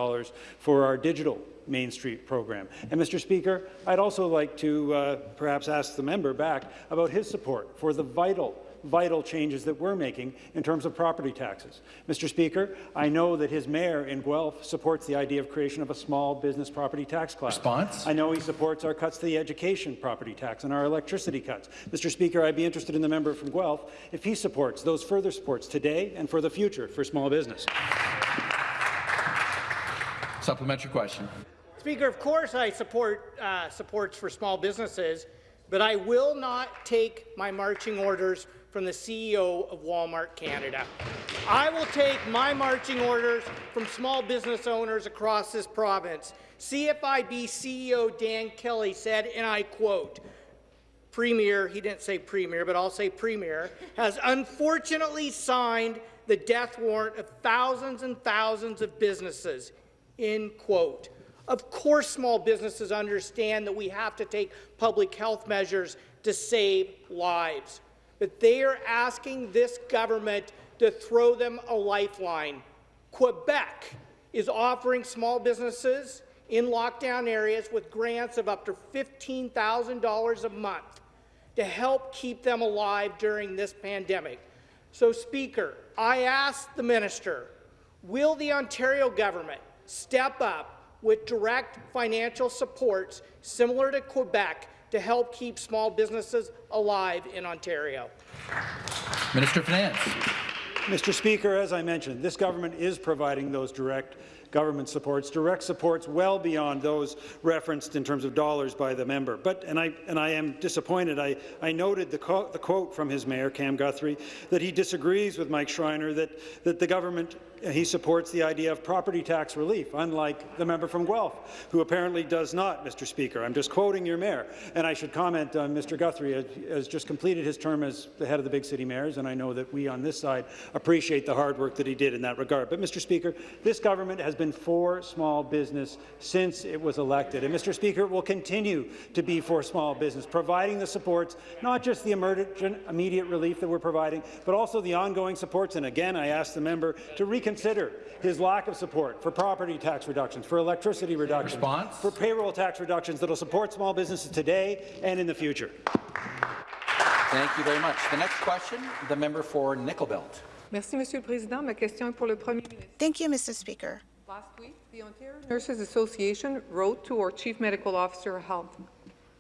for our digital Main Street program. And, Mr. Speaker, I'd also like to uh, perhaps ask the member back about his support for the vital vital changes that we're making in terms of property taxes. Mr. Speaker, I know that his mayor in Guelph supports the idea of creation of a small business property tax class. Response? I know he supports our cuts to the education property tax and our electricity cuts. Mr. Speaker, I'd be interested in the member from Guelph if he supports those further supports today and for the future for small business. Supplementary question. Speaker, of course I support uh, supports for small businesses, but I will not take my marching orders from the CEO of Walmart Canada. I will take my marching orders from small business owners across this province. CFIB CEO Dan Kelly said, and I quote, Premier, he didn't say Premier, but I'll say Premier, has unfortunately signed the death warrant of thousands and thousands of businesses, end quote. Of course, small businesses understand that we have to take public health measures to save lives but they are asking this government to throw them a lifeline. Quebec is offering small businesses in lockdown areas with grants of up to $15,000 a month to help keep them alive during this pandemic. So, Speaker, I ask the minister, will the Ontario government step up with direct financial supports similar to Quebec to help keep small businesses alive in Ontario. Minister of Finance. Mr. Speaker, as I mentioned, this government is providing those direct government supports, direct supports well beyond those referenced in terms of dollars by the member. But, and I, and I am disappointed, I, I noted the, the quote from his mayor, Cam Guthrie, that he disagrees with Mike Schreiner, that, that the government he supports the idea of property tax relief, unlike the member from Guelph, who apparently does not, Mr. Speaker. I'm just quoting your mayor. And I should comment uh, on Mr. Guthrie has, has just completed his term as the head of the big city mayors, and I know that we on this side appreciate the hard work that he did in that regard. But, Mr. Speaker, this government has been for small business since it was elected. And, Mr. Speaker, it will continue to be for small business, providing the supports, not just the emergent immediate relief that we're providing, but also the ongoing supports. And again, I ask the member to reconsider reconsider his lack of support for property tax reductions, for electricity reductions, Response? for payroll tax reductions that will support small businesses today and in the future. Thank you very much. The next question, the member for Nickel Belt. Merci, Monsieur le Président. Ma question est pour le Premier ministre. Thank you, Mr. Speaker. Last week, the Ontario Nurses Association wrote to our Chief Medical Officer of Health.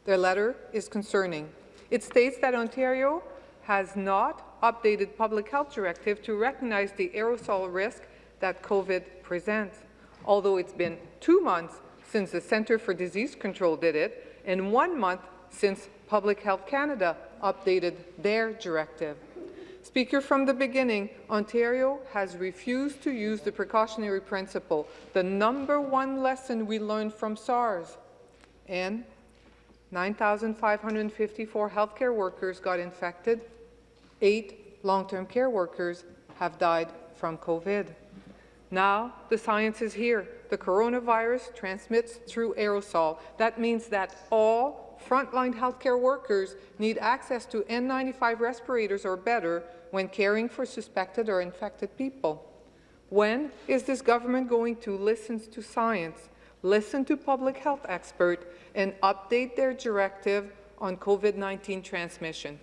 Their letter is concerning. It states that Ontario has not updated public health directive to recognize the aerosol risk that COVID presents. Although it's been two months since the Centre for Disease Control did it, and one month since Public Health Canada updated their directive. Speaker, from the beginning, Ontario has refused to use the precautionary principle, the number one lesson we learned from SARS. And 9,554 healthcare workers got infected. Eight long-term care workers have died from COVID. Now the science is here. The coronavirus transmits through aerosol. That means that all frontline healthcare workers need access to N95 respirators or better when caring for suspected or infected people. When is this government going to listen to science, listen to public health experts, and update their directive on COVID-19 transmission?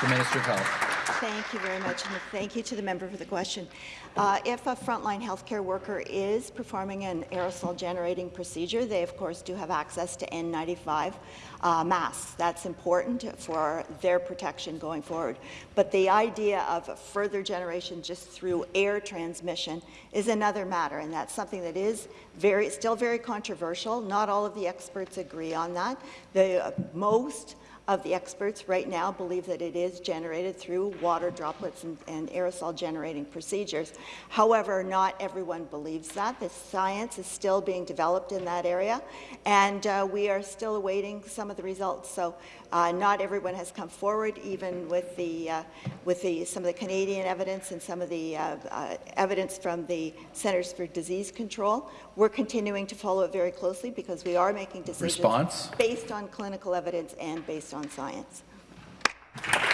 The Minister of Health. Thank you very much, and thank you to the member for the question. Uh, if a frontline healthcare worker is performing an aerosol generating procedure, they of course do have access to N95 uh, masks. That's important for their protection going forward. But the idea of further generation just through air transmission is another matter, and that's something that is very, still very controversial. Not all of the experts agree on that. The uh, most of the experts right now believe that it is generated through water droplets and, and, aerosol generating procedures. However, not everyone believes that. The science is still being developed in that area, and uh, we are still awaiting some of the results. So uh, not everyone has come forward, even with the uh, with the some of the Canadian evidence and some of the uh, uh, evidence from the Centers for Disease Control. We're continuing to follow it very closely because we are making decisions Response? based on clinical evidence and based on science.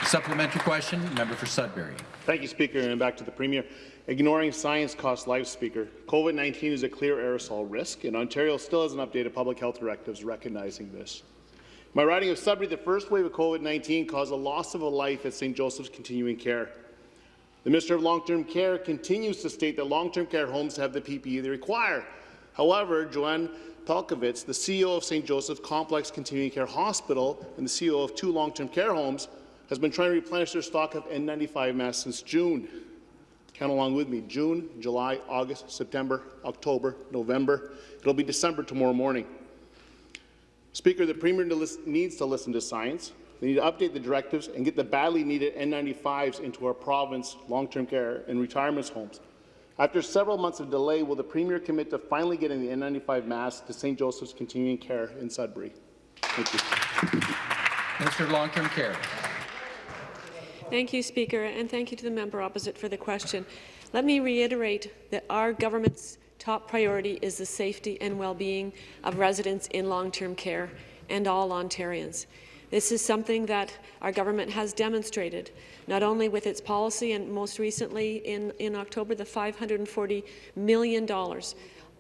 Supplementary question, member for Sudbury. Thank you, Speaker, and back to the Premier. Ignoring science costs lives, Speaker. COVID-19 is a clear aerosol risk, and Ontario still hasn't updated public health directives recognizing this. My riding of Sudbury, the first wave of COVID-19 caused a loss of a life at St. Joseph's Continuing Care. The Minister of Long-Term Care continues to state that long-term care homes have the PPE they require. However, Joanne Pelkovitz, the CEO of St. Joseph's Complex Continuing Care Hospital and the CEO of two long-term care homes, has been trying to replenish their stock of N95 masks since June. Count along with me. June, July, August, September, October, November. It'll be December tomorrow morning. Speaker, the Premier needs to listen to science. They need to update the directives and get the badly needed N95s into our province long-term care and retirement homes. After several months of delay, will the Premier commit to finally getting the N95 masks to St. Joseph's Continuing Care in Sudbury? Thank you. Minister of Long-Term Care. Thank you, Speaker, and thank you to the member opposite for the question. Let me reiterate that our government's top priority is the safety and well-being of residents in long-term care and all Ontarians. This is something that our government has demonstrated, not only with its policy and most recently in, in October, the $540 million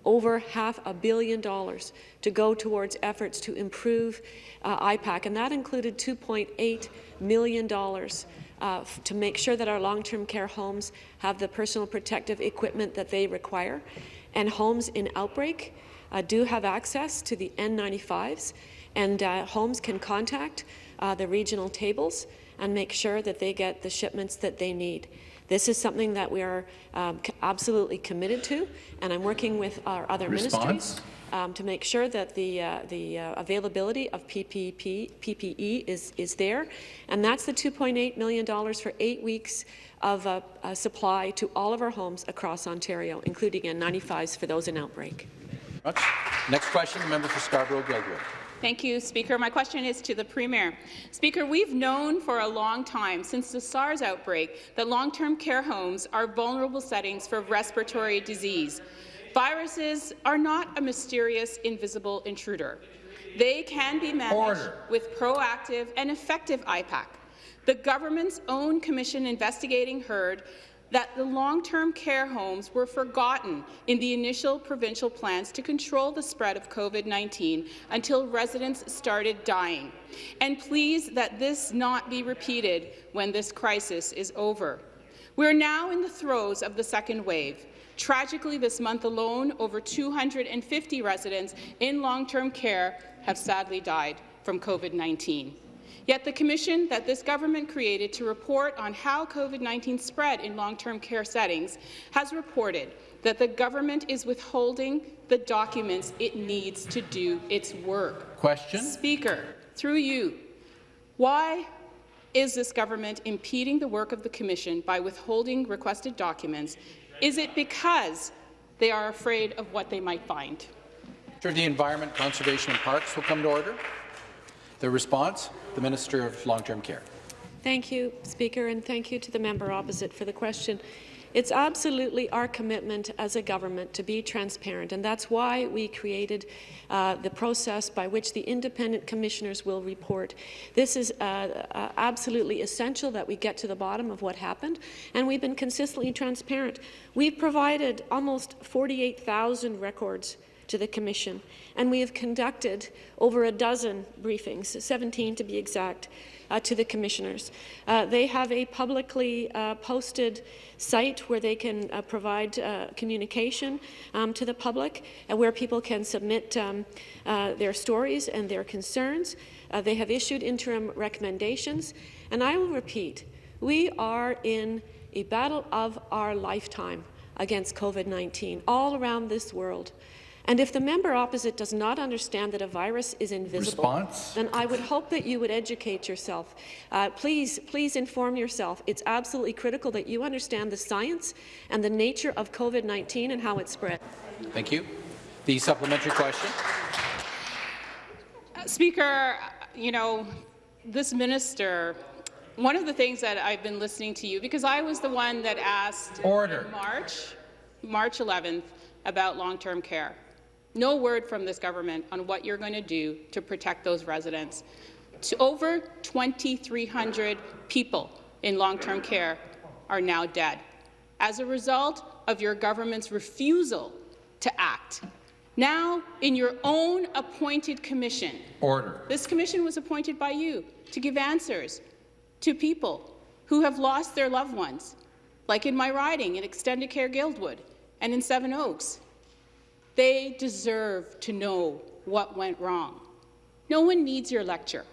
over half a billion dollars to go towards efforts to improve uh, IPAC, and that included $2.8 million uh, to make sure that our long-term care homes have the personal protective equipment that they require. And homes in outbreak uh, do have access to the N95s, and uh, homes can contact uh, the regional tables and make sure that they get the shipments that they need. This is something that we are um, absolutely committed to, and I'm working with our other Response? ministries um, to make sure that the, uh, the uh, availability of PPP, PPE is, is there. And that's the $2.8 million for eight weeks of uh, supply to all of our homes across Ontario, including N95s for those in outbreak. Next question, the member for Scarborough-Guildwood. Thank you, Speaker. My question is to the Premier. Speaker, we've known for a long time, since the SARS outbreak, that long-term care homes are vulnerable settings for respiratory disease. Viruses are not a mysterious, invisible intruder. They can be managed Order. with proactive and effective IPAC. The government's own commission investigating heard that the long-term care homes were forgotten in the initial provincial plans to control the spread of COVID-19 until residents started dying. And please that this not be repeated when this crisis is over. We're now in the throes of the second wave. Tragically, this month alone, over 250 residents in long-term care have sadly died from COVID-19. Yet the commission that this government created to report on how COVID-19 spread in long-term care settings has reported that the government is withholding the documents it needs to do its work. Question. Speaker, through you, why is this government impeding the work of the commission by withholding requested documents is it because they are afraid of what they might find? Of the Environment, Conservation and Parks will come to order. The response, the Minister of Long-Term Care. Thank you, Speaker, and thank you to the member opposite for the question. It's absolutely our commitment as a government to be transparent, and that's why we created uh, the process by which the independent commissioners will report. This is uh, uh, absolutely essential that we get to the bottom of what happened, and we've been consistently transparent. We've provided almost 48,000 records to the Commission, and we have conducted over a dozen briefings, 17 to be exact, uh, to the commissioners. Uh, they have a publicly uh, posted site where they can uh, provide uh, communication um, to the public, uh, where people can submit um, their stories and their concerns. they have issued interim recommendations, and I will repeat, we are in a battle of our lifetime against COVID-19 all around this world. And if the member opposite does not understand that a virus is invisible, Response? then I would hope that you would educate yourself. Uh, please, please inform yourself. It's absolutely critical that you understand the science and the nature of COVID-19 and how it spread. Thank you. The supplementary question. Uh, Speaker, you know, this minister one of the things that I've been listening to you, because I was the one that asked Order. March, March 11th about long-term care. No word from this government on what you're going to do to protect those residents. To over 2,300 people in long-term care are now dead as a result of your government's refusal to act. Now, in your own appointed commission, Order. this commission was appointed by you to give answers to people who have lost their loved ones, like in my riding in Extendicare Guildwood and in Seven Oaks. They deserve to know what went wrong. No one needs your lecture.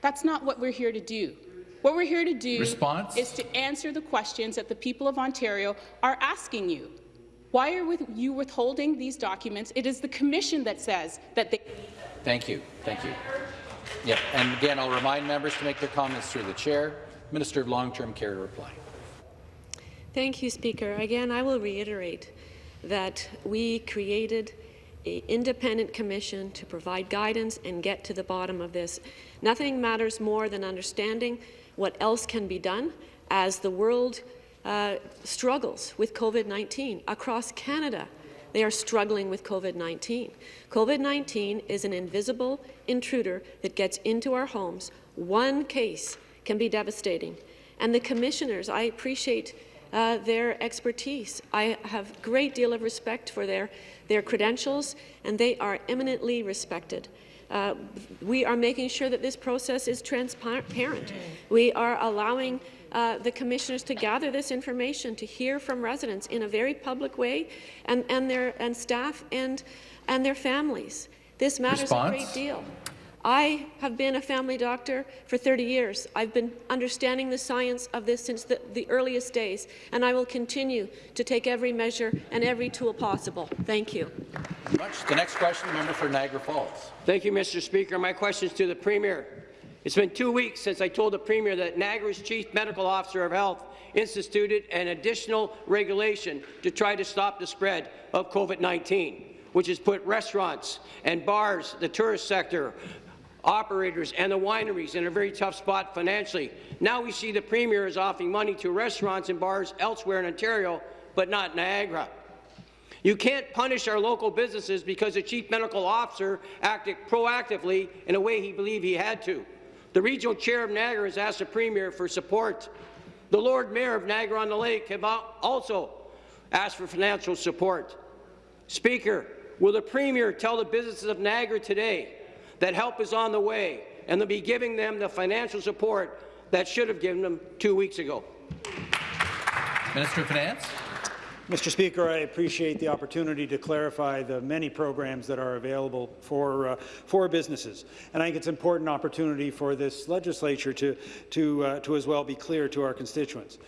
That's not what we're here to do. What we're here to do Response? is to answer the questions that the people of Ontario are asking you. Why are with you withholding these documents? It is the Commission that says that they Thank you. Thank you. Yeah, and again, I'll remind members to make their comments through the chair. Minister of Long-Term Care to reply. Thank you, Speaker. Again, I will reiterate that we created an independent commission to provide guidance and get to the bottom of this. Nothing matters more than understanding what else can be done as the world uh, struggles with COVID-19 across Canada. They are struggling with COVID-19. COVID-19 is an invisible intruder that gets into our homes. One case can be devastating. And the commissioners, I appreciate uh, their expertise. I have a great deal of respect for their, their credentials, and they are eminently respected. Uh, we are making sure that this process is transparent. We are allowing uh, the commissioners to gather this information, to hear from residents in a very public way, and, and their and staff and and their families. This matters Response? a great deal. I have been a family doctor for 30 years. I've been understanding the science of this since the, the earliest days, and I will continue to take every measure and every tool possible. Thank you. Much. The next question, member for Niagara Falls. Thank you, Mr. Speaker. My question is to the Premier. It's been two weeks since I told the Premier that Niagara's Chief Medical Officer of Health instituted an additional regulation to try to stop the spread of COVID-19, which has put restaurants and bars, the tourist sector, operators and the wineries in a very tough spot financially. Now we see the Premier is offering money to restaurants and bars elsewhere in Ontario, but not Niagara. You can't punish our local businesses because the Chief Medical Officer acted proactively in a way he believed he had to. The regional chair of Niagara has asked the Premier for support. The Lord Mayor of Niagara-on-the-Lake have also asked for financial support. Speaker, will the Premier tell the businesses of Niagara today that help is on the way and they'll be giving them the financial support that should have given them two weeks ago? Minister of Finance. Mr. Speaker, I appreciate the opportunity to clarify the many programs that are available for, uh, for businesses. And I think it's an important opportunity for this legislature to, to, uh, to as well be clear to our constituents.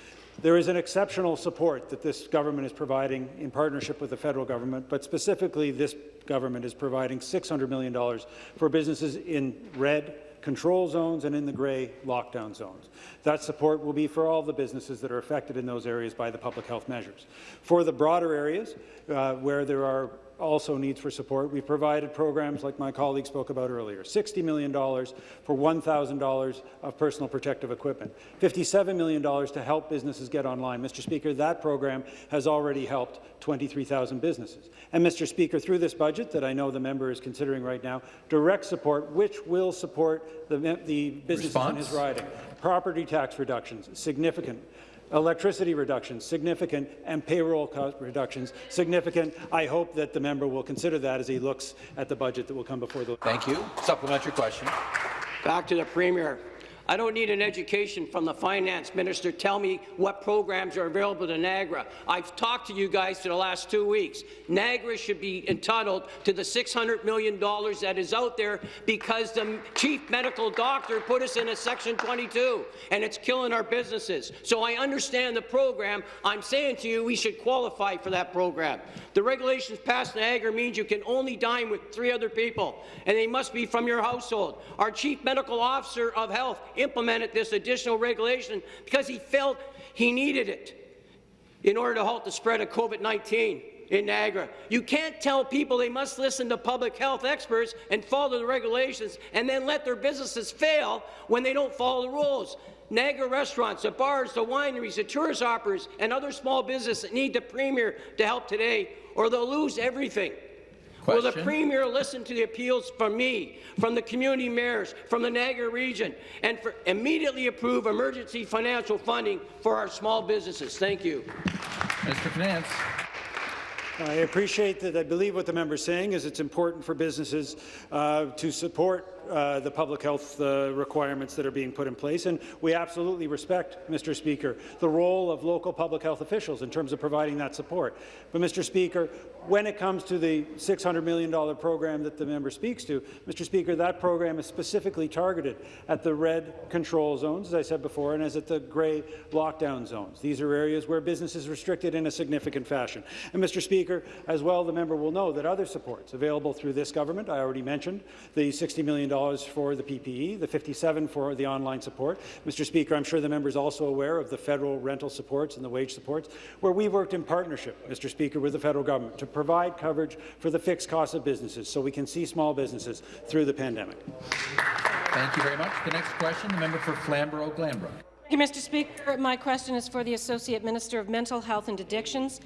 There is an exceptional support that this government is providing in partnership with the federal government, but specifically this government is providing $600 million for businesses in red, control zones and in the grey lockdown zones. That support will be for all the businesses that are affected in those areas by the public health measures. For the broader areas uh, where there are also needs for support, we've provided programs like my colleague spoke about earlier, $60 million for $1,000 of personal protective equipment, $57 million to help businesses get online. Mr. Speaker, that program has already helped 23,000 businesses. And Mr. Speaker, through this budget that I know the member is considering right now, direct support, which will support the, the businesses Response? in his riding. Property tax reductions, significant. Electricity reductions, significant, and payroll cost reductions, significant. I hope that the member will consider that as he looks at the budget that will come before the— Thank you. Supplementary question. Back to the Premier. I don't need an education from the finance minister tell me what programs are available to Niagara. I've talked to you guys for the last two weeks. Niagara should be entitled to the $600 million that is out there because the chief medical doctor put us in a Section 22, and it's killing our businesses. So I understand the program. I'm saying to you we should qualify for that program. The regulations passed Niagara means you can only dine with three other people, and they must be from your household. Our chief medical officer of health implemented this additional regulation because he felt he needed it in order to halt the spread of COVID-19 in Niagara. You can't tell people they must listen to public health experts and follow the regulations and then let their businesses fail when they don't follow the rules. Niagara restaurants, the bars, the wineries, the tourist operators, and other small businesses need the Premier to help today, or they'll lose everything. Will the Premier listen to the appeals from me, from the community mayors, from the Niagara region, and for immediately approve emergency financial funding for our small businesses? Thank you. Mr. of Finance. I appreciate that. I believe what the member is saying is it's important for businesses uh, to support uh, the public health uh, requirements that are being put in place, and we absolutely respect, Mr. Speaker, the role of local public health officials in terms of providing that support. But, Mr. Speaker, when it comes to the $600 million program that the member speaks to, Mr. Speaker, that program is specifically targeted at the red control zones, as I said before, and as at the grey lockdown zones. These are areas where business is restricted in a significant fashion. And, Mr. Speaker, as well, the member will know that other supports available through this government, I already mentioned the $60 million for the PPE, the 57 for the online support. Mr. Speaker, I'm sure the member is also aware of the federal rental supports and the wage supports, where we worked in partnership, Mr. Speaker, with the federal government to provide coverage for the fixed costs of businesses so we can see small businesses through the pandemic. Thank you very much. The next question, the member for Flamborough-Glanbrook. Thank you, Mr. Speaker. My question is for the Associate Minister of Mental Health and Addictions.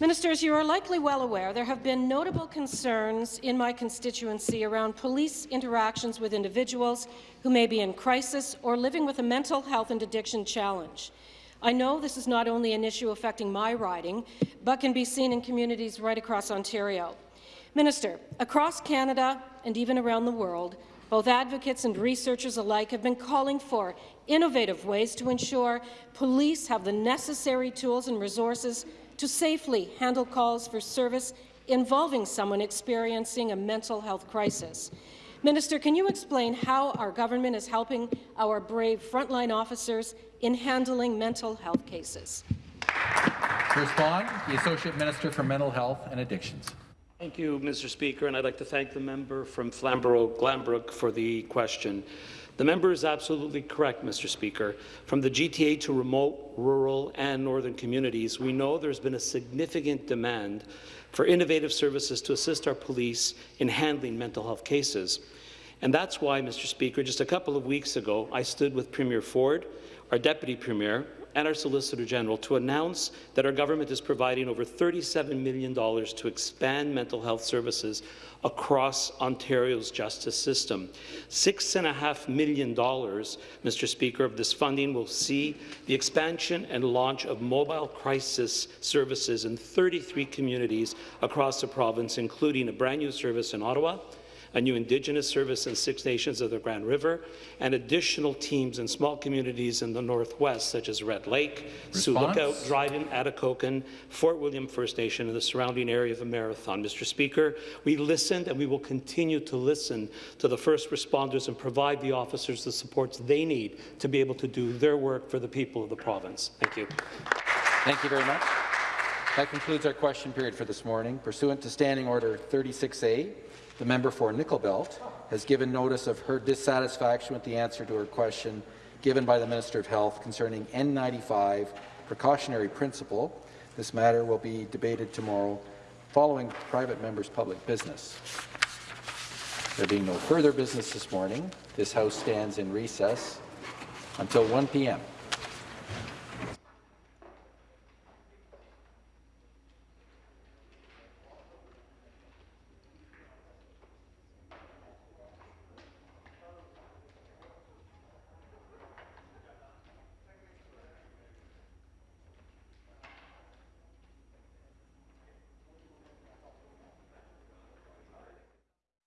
Ministers, you are likely well aware there have been notable concerns in my constituency around police interactions with individuals who may be in crisis or living with a mental health and addiction challenge. I know this is not only an issue affecting my riding, but can be seen in communities right across Ontario. Minister, across Canada and even around the world, both advocates and researchers alike have been calling for innovative ways to ensure police have the necessary tools and resources to safely handle calls for service involving someone experiencing a mental health crisis. Minister, can you explain how our government is helping our brave frontline officers in handling mental health cases? To respond, the Associate Minister for Mental Health and Addictions. Thank you, Mr. Speaker, and I'd like to thank the member from Flamborough-Glanbrook for the question. The member is absolutely correct, Mr. Speaker. From the GTA to remote, rural and northern communities, we know there's been a significant demand for innovative services to assist our police in handling mental health cases. And that's why, Mr. Speaker, just a couple of weeks ago, I stood with Premier Ford, our Deputy Premier, and our Solicitor General to announce that our government is providing over $37 million to expand mental health services across Ontario's justice system. $6.5 million, Mr. Speaker, of this funding will see the expansion and launch of mobile crisis services in 33 communities across the province, including a brand new service in Ottawa, a new Indigenous service in Six Nations of the Grand River, and additional teams in small communities in the Northwest, such as Red Lake, Sioux Lookout, Dryden, Atikokan, Fort William First Nation, and the surrounding area of the Marathon. Mr. Speaker, we listened and we will continue to listen to the first responders and provide the officers the supports they need to be able to do their work for the people of the province. Thank you. Thank you very much. That concludes our question period for this morning. Pursuant to Standing Order 36A, the member for Nickel Belt has given notice of her dissatisfaction with the answer to her question given by the Minister of Health concerning N95 precautionary principle. This matter will be debated tomorrow following private members' public business. There being no further business this morning, this House stands in recess until 1 p.m.